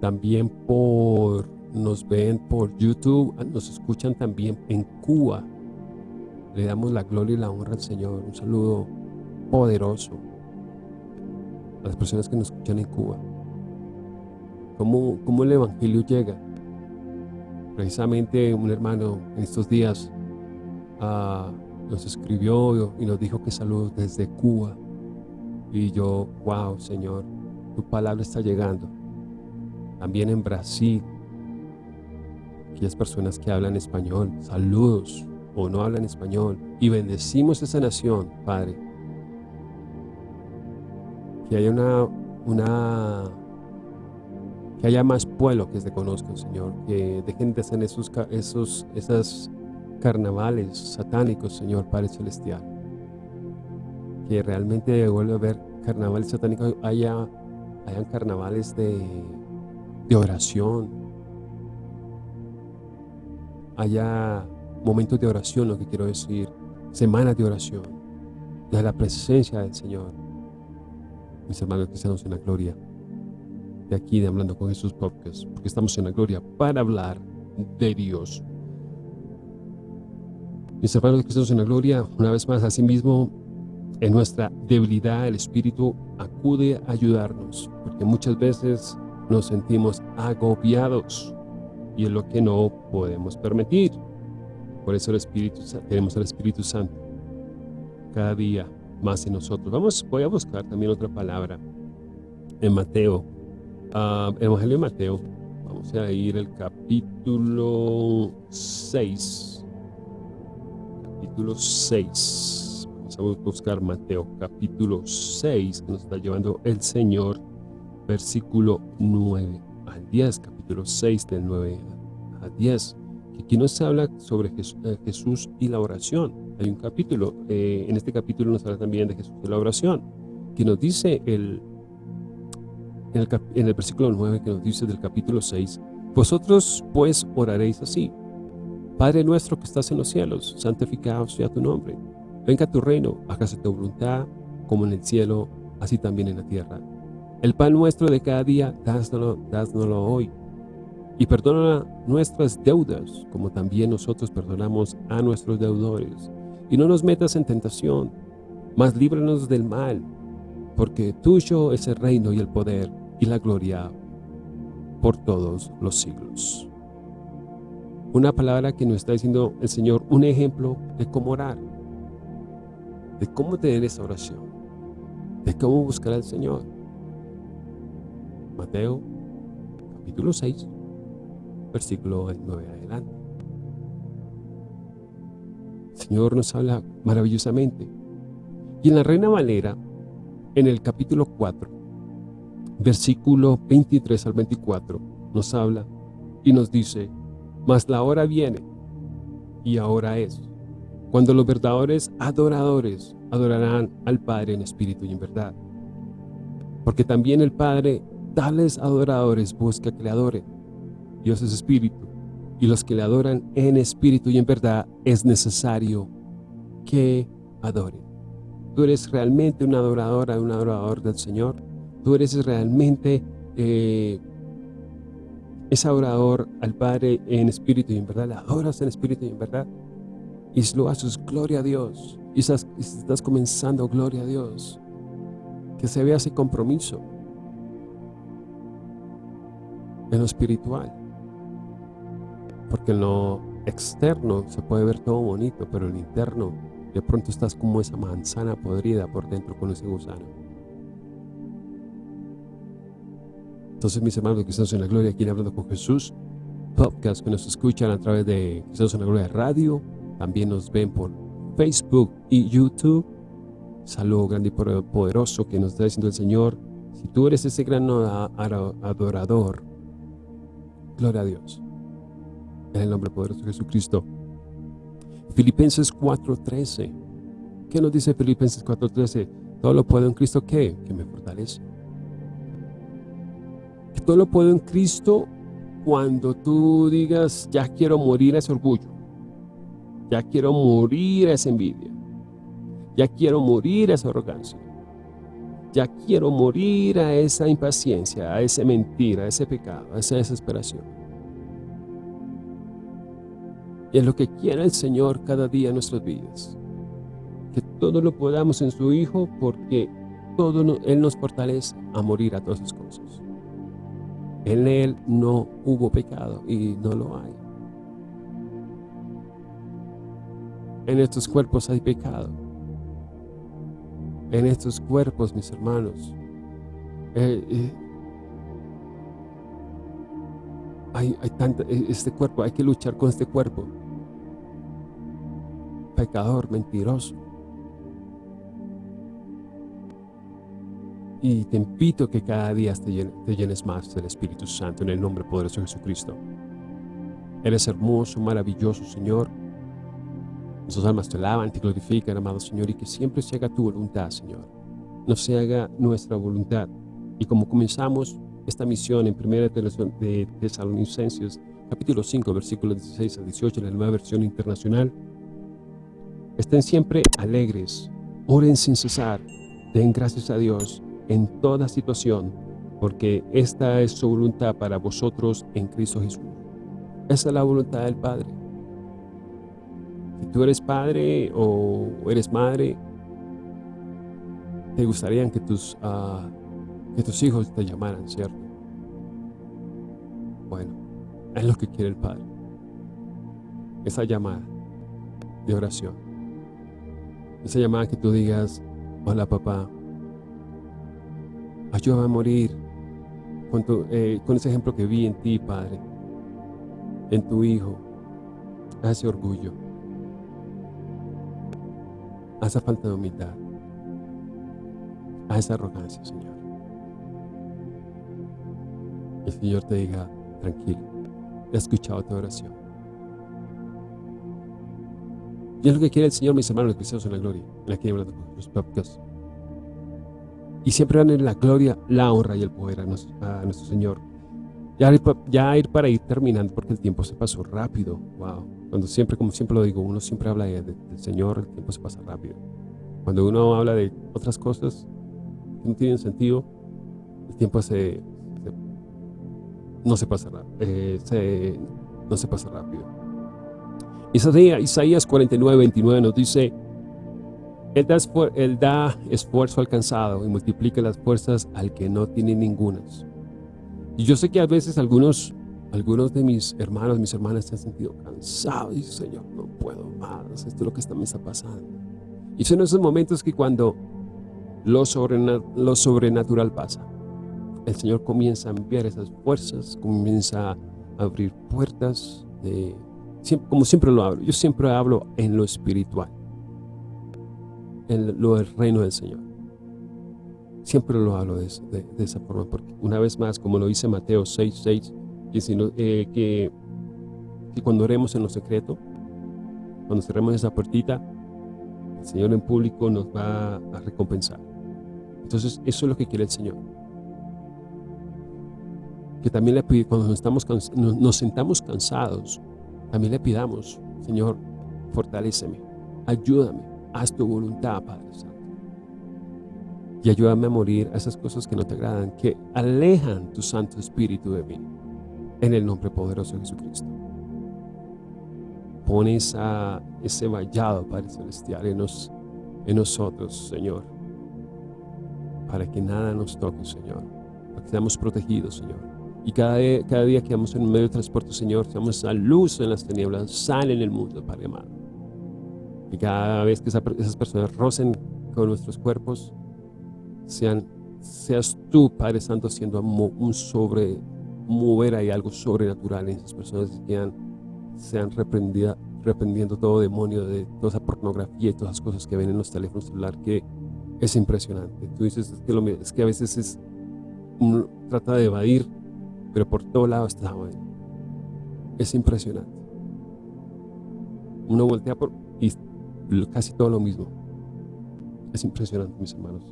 también por, nos ven por YouTube, ah, nos escuchan también en Cuba. Le damos la gloria y la honra al Señor. Un saludo poderoso a las personas que nos escuchan en Cuba. ¿Cómo, cómo el Evangelio llega? Precisamente un hermano en estos días ah, nos escribió y nos dijo que saludos desde Cuba. Y yo, wow, Señor, tu palabra está llegando. También en Brasil, aquellas personas que hablan español, saludos o no hablan español. Y bendecimos esa nación, Padre. Que haya una, una que haya más pueblo que se conozcan, Señor. Que dejen de hacer esos, esos, carnavales satánicos, Señor, Padre Celestial que realmente vuelve a haber carnavales satánicos, haya, hayan carnavales de, de oración, haya momentos de oración, lo que quiero decir, semanas de oración, de la presencia del Señor. Mis hermanos cristianos en la gloria, de aquí de Hablando con Jesús Podcast, porque estamos en la gloria para hablar de Dios. Mis hermanos cristianos en la gloria, una vez más, así mismo en nuestra debilidad el Espíritu acude a ayudarnos, porque muchas veces nos sentimos agobiados y es lo que no podemos permitir. Por eso el Espíritu, tenemos al Espíritu Santo cada día más en nosotros. Vamos, voy a buscar también otra palabra en Mateo, uh, Evangelio de Mateo. Vamos a ir al capítulo 6. Capítulo 6 vamos a buscar Mateo capítulo 6, que nos está llevando el Señor, versículo 9 al 10, capítulo 6 del 9 a 10. Que aquí nos habla sobre eh, Jesús, y la oración. Hay un capítulo, eh, en este capítulo nos habla también de Jesús y la oración, que nos dice el, en, el, en el versículo 9, que nos dice del capítulo 6, Vosotros pues oraréis así, Padre nuestro que estás en los cielos, santificado sea tu nombre Venga tu reino, hágase tu voluntad, como en el cielo, así también en la tierra. El pan nuestro de cada día, dásnoslo, hoy. Y perdona nuestras deudas, como también nosotros perdonamos a nuestros deudores. Y no nos metas en tentación, mas líbranos del mal, porque tuyo es el reino y el poder y la gloria por todos los siglos. Una palabra que nos está diciendo el Señor, un ejemplo de cómo orar, de cómo tener esa oración, de cómo buscar al Señor. Mateo capítulo 6, versículo 9 adelante. El Señor nos habla maravillosamente. Y en la Reina Valera, en el capítulo 4, versículo 23 al 24, nos habla y nos dice, mas la hora viene, y ahora es, cuando los verdaderos adoradores adorarán al Padre en espíritu y en verdad. Porque también el Padre tales adoradores busca que le adoren. Dios es espíritu, y los que le adoran en espíritu y en verdad es necesario que adoren. Tú eres realmente una adoradora, un adorador del Señor. Tú eres realmente eh, ese adorador al Padre en espíritu y en verdad. Le adoras en espíritu y en verdad. Y lo haces, gloria a Dios. Y estás, estás comenzando, gloria a Dios. Que se vea ese compromiso en lo espiritual. Porque en lo externo se puede ver todo bonito, pero en lo interno de pronto estás como esa manzana podrida por dentro con ese gusano. Entonces mis hermanos que estamos en la gloria, aquí hablando con Jesús, podcast que nos escuchan a través de Cristianos en la Gloria Radio, también nos ven por Facebook y YouTube. Saludo grande y poderoso que nos está diciendo el Señor. Si tú eres ese gran adorador, gloria a Dios. En el nombre poderoso de Jesucristo. Filipenses 4.13. ¿Qué nos dice Filipenses 4.13? Todo lo puedo en Cristo, ¿qué? Que me fortalece. Que todo lo puedo en Cristo cuando tú digas, ya quiero morir a ese orgullo. Ya quiero morir a esa envidia. Ya quiero morir a esa arrogancia. Ya quiero morir a esa impaciencia, a esa mentira, a ese pecado, a esa desesperación. Y es lo que quiere el Señor cada día en nuestras vidas. Que todo lo podamos en su Hijo porque todo Él nos fortalece a morir a todas esas cosas. En Él no hubo pecado y no lo hay. En estos cuerpos hay pecado. En estos cuerpos, mis hermanos, eh, eh, hay, hay tanta, este cuerpo, hay que luchar con este cuerpo pecador, mentiroso. Y te invito que cada día te llenes, te llenes más del Espíritu Santo en el nombre poderoso de Jesucristo. Eres hermoso, maravilloso, Señor. Nuestras almas te alaban, te glorifican, amado Señor, y que siempre se haga tu voluntad, Señor. No se haga nuestra voluntad. Y como comenzamos esta misión en 1 de Tesalonicenses, capítulo 5, versículos 16 al 18, en la nueva versión internacional, Estén siempre alegres, oren sin cesar, den gracias a Dios en toda situación, porque esta es su voluntad para vosotros en Cristo Jesús. Esa es la voluntad del Padre. Si tú eres padre o eres madre, te gustaría que tus, uh, que tus hijos te llamaran, ¿cierto? Bueno, es lo que quiere el Padre. Esa llamada de oración. Esa llamada que tú digas, hola papá, ayúdame a morir con, eh, con ese ejemplo que vi en ti, Padre, en tu Hijo, ese orgullo, a esa falta de humildad, a esa arrogancia, Señor. El Señor te diga, tranquilo, he escuchado tu oración. Y es lo que quiere el Señor, mis hermanos cristianos en la gloria, en la que hablando los podcasts. Y siempre van en la gloria, la honra y el poder a nuestro, Señor. Ya, ya ir para ir terminando, porque el tiempo se pasó rápido. Wow. Cuando siempre, como siempre lo digo, uno siempre habla del Señor, el tiempo se pasa rápido. Cuando uno habla de otras cosas que no tienen sentido, el tiempo se, no se pasa, eh, no se pasa rápido. Isaías 49, 29 nos dice, él da, él da esfuerzo alcanzado y multiplica las fuerzas al que no tiene ningunas. Y yo sé que a veces algunos, algunos de mis hermanos, mis hermanas se han sentido cansados y Señor, no puedo más, esto es lo que está, me está pasando. Y son esos momentos que cuando lo, lo sobrenatural pasa, el Señor comienza a enviar esas fuerzas, comienza a abrir puertas, de, como siempre lo hablo, yo siempre hablo en lo espiritual, en lo del reino del Señor. Siempre lo hablo de, esa forma, porque una vez más, como lo dice Mateo 6, 6, eh, que, que cuando oremos en lo secreto, cuando cerremos esa puertita, el Señor en público nos va a recompensar. Entonces, eso es lo que quiere el Señor que también le pide, cuando nos, estamos, nos, sentamos cansados, también le pidamos, Señor, fortaléceme, ayúdame, haz tu voluntad, Padre Santo. Y ayúdame a morir a esas cosas que no te agradan, que alejan tu Santo Espíritu de mí. En el nombre poderoso de Jesucristo. Pon esa, ese vallado, Padre Celestial, en, en nosotros, Señor. Para que nada nos toque, Señor. Para que seamos protegidos, Señor y cada, cada día que vamos en medio de transporte, Señor, seamos a luz en las tinieblas, sal en el mundo, Padre amado. Y cada vez que esas personas rocen con nuestros cuerpos, sean, seas tú, Padre Santo, siendo un sobre, mover ahí algo sobrenatural en esas personas que sean reprendidas, reprendiendo todo demonio de toda esa pornografía y todas las cosas que ven en los teléfonos celulares que es impresionante. Tú dices que, lo, es que a veces es, uno trata de evadir pero por todo lado está. Es impresionante. Uno voltea por y casi todo lo mismo. Es impresionante, mis hermanos.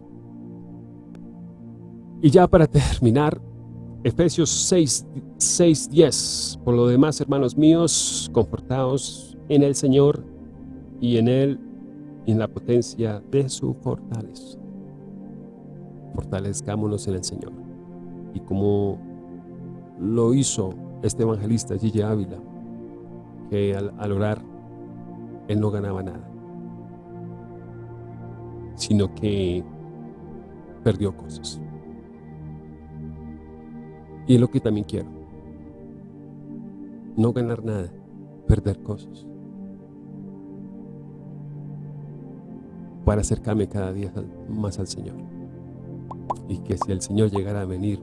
Y ya para terminar, Efesios 6, 6, 10. Por lo demás, hermanos míos, confortados en el Señor y en Él y en la potencia de su fortaleza. Fortalezcámonos en el Señor. Y como lo hizo este evangelista Gigi Ávila, que al, orar él no ganaba nada, sino que perdió cosas. Y es lo que también quiero. No ganar nada, perder cosas. Para acercarme cada día más al Señor. Y que si el Señor llegara a venir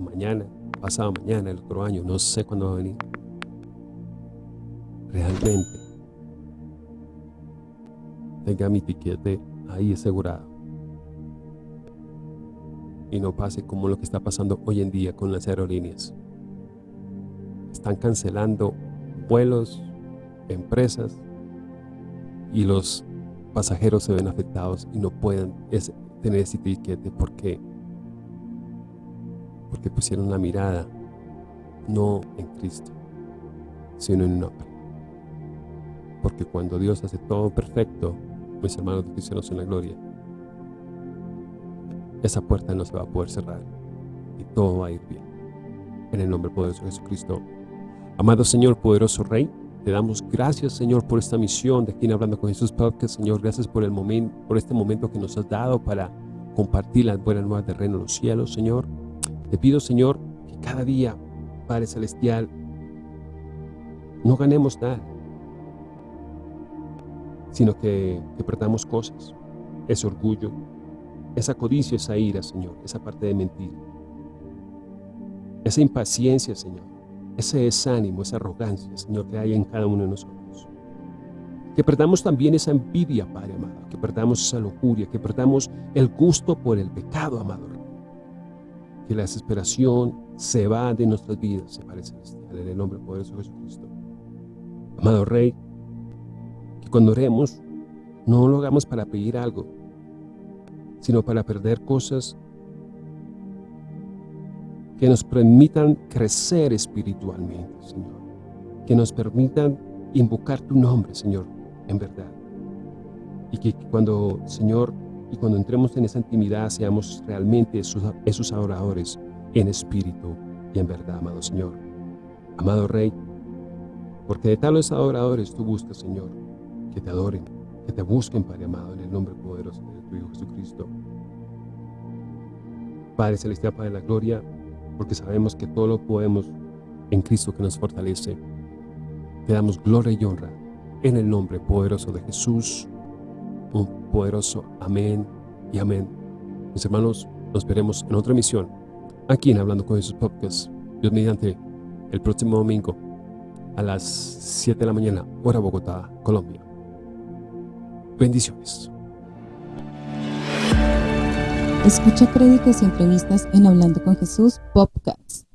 mañana, pasado mañana, el otro año, no sé cuándo va a venir. Realmente tenga mi tiquete ahí asegurado. Y no pase como lo que está pasando hoy en día con las aerolíneas. Están cancelando vuelos, empresas y los pasajeros se ven afectados y no pueden tener ese tiquete porque porque pusieron la mirada no en Cristo, sino en un hombre. Porque cuando Dios hace todo perfecto, mis hermanos cristianos en la gloria, esa puerta no se va a poder cerrar y todo va a ir bien. En el nombre poderoso de Jesucristo. Amado Señor, poderoso Rey, te damos gracias, Señor, por esta misión de aquí Hablando con Jesús Podcast. Señor, gracias por, el momento, por este momento que nos has dado para compartir las buenas nuevas de reino en los cielos, Señor. Te pido, Señor, que cada día, Padre Celestial, no ganemos nada, sino que, que perdamos cosas, ese orgullo, esa codicia, esa ira, Señor, esa parte de mentir, esa impaciencia, Señor, ese desánimo, esa arrogancia, Señor, que hay en cada uno de nosotros. Que perdamos también esa envidia, Padre amado, que perdamos esa lujuria, que perdamos el gusto por el pecado, amado que la desesperación se va de nuestras vidas, se parece en el nombre poderoso de Jesucristo. Amado Rey, que cuando oremos, no lo hagamos para pedir algo, sino para perder cosas que nos permitan crecer espiritualmente, Señor. Que nos permitan invocar tu nombre, Señor, en verdad. Y que cuando, Señor, y cuando entremos en esa intimidad seamos realmente esos, adoradores en espíritu y en verdad, amado Señor. Amado Rey, porque de tales adoradores tú buscas, Señor, que te adoren, que te busquen, Padre amado, en el nombre poderoso de Hijo Jesucristo. Padre Celestial, Padre de la Gloria, porque sabemos que todo lo podemos en Cristo que nos fortalece. Te damos gloria y honra en el nombre poderoso de Jesús. Un poderoso amén y amén. Mis hermanos, nos veremos en otra emisión aquí en Hablando con Jesús Podcast. Dios mediante el próximo domingo a las 7 de la mañana, hora Bogotá, Colombia. Bendiciones. Escucha créditos y entrevistas en Hablando con Jesús Podcast.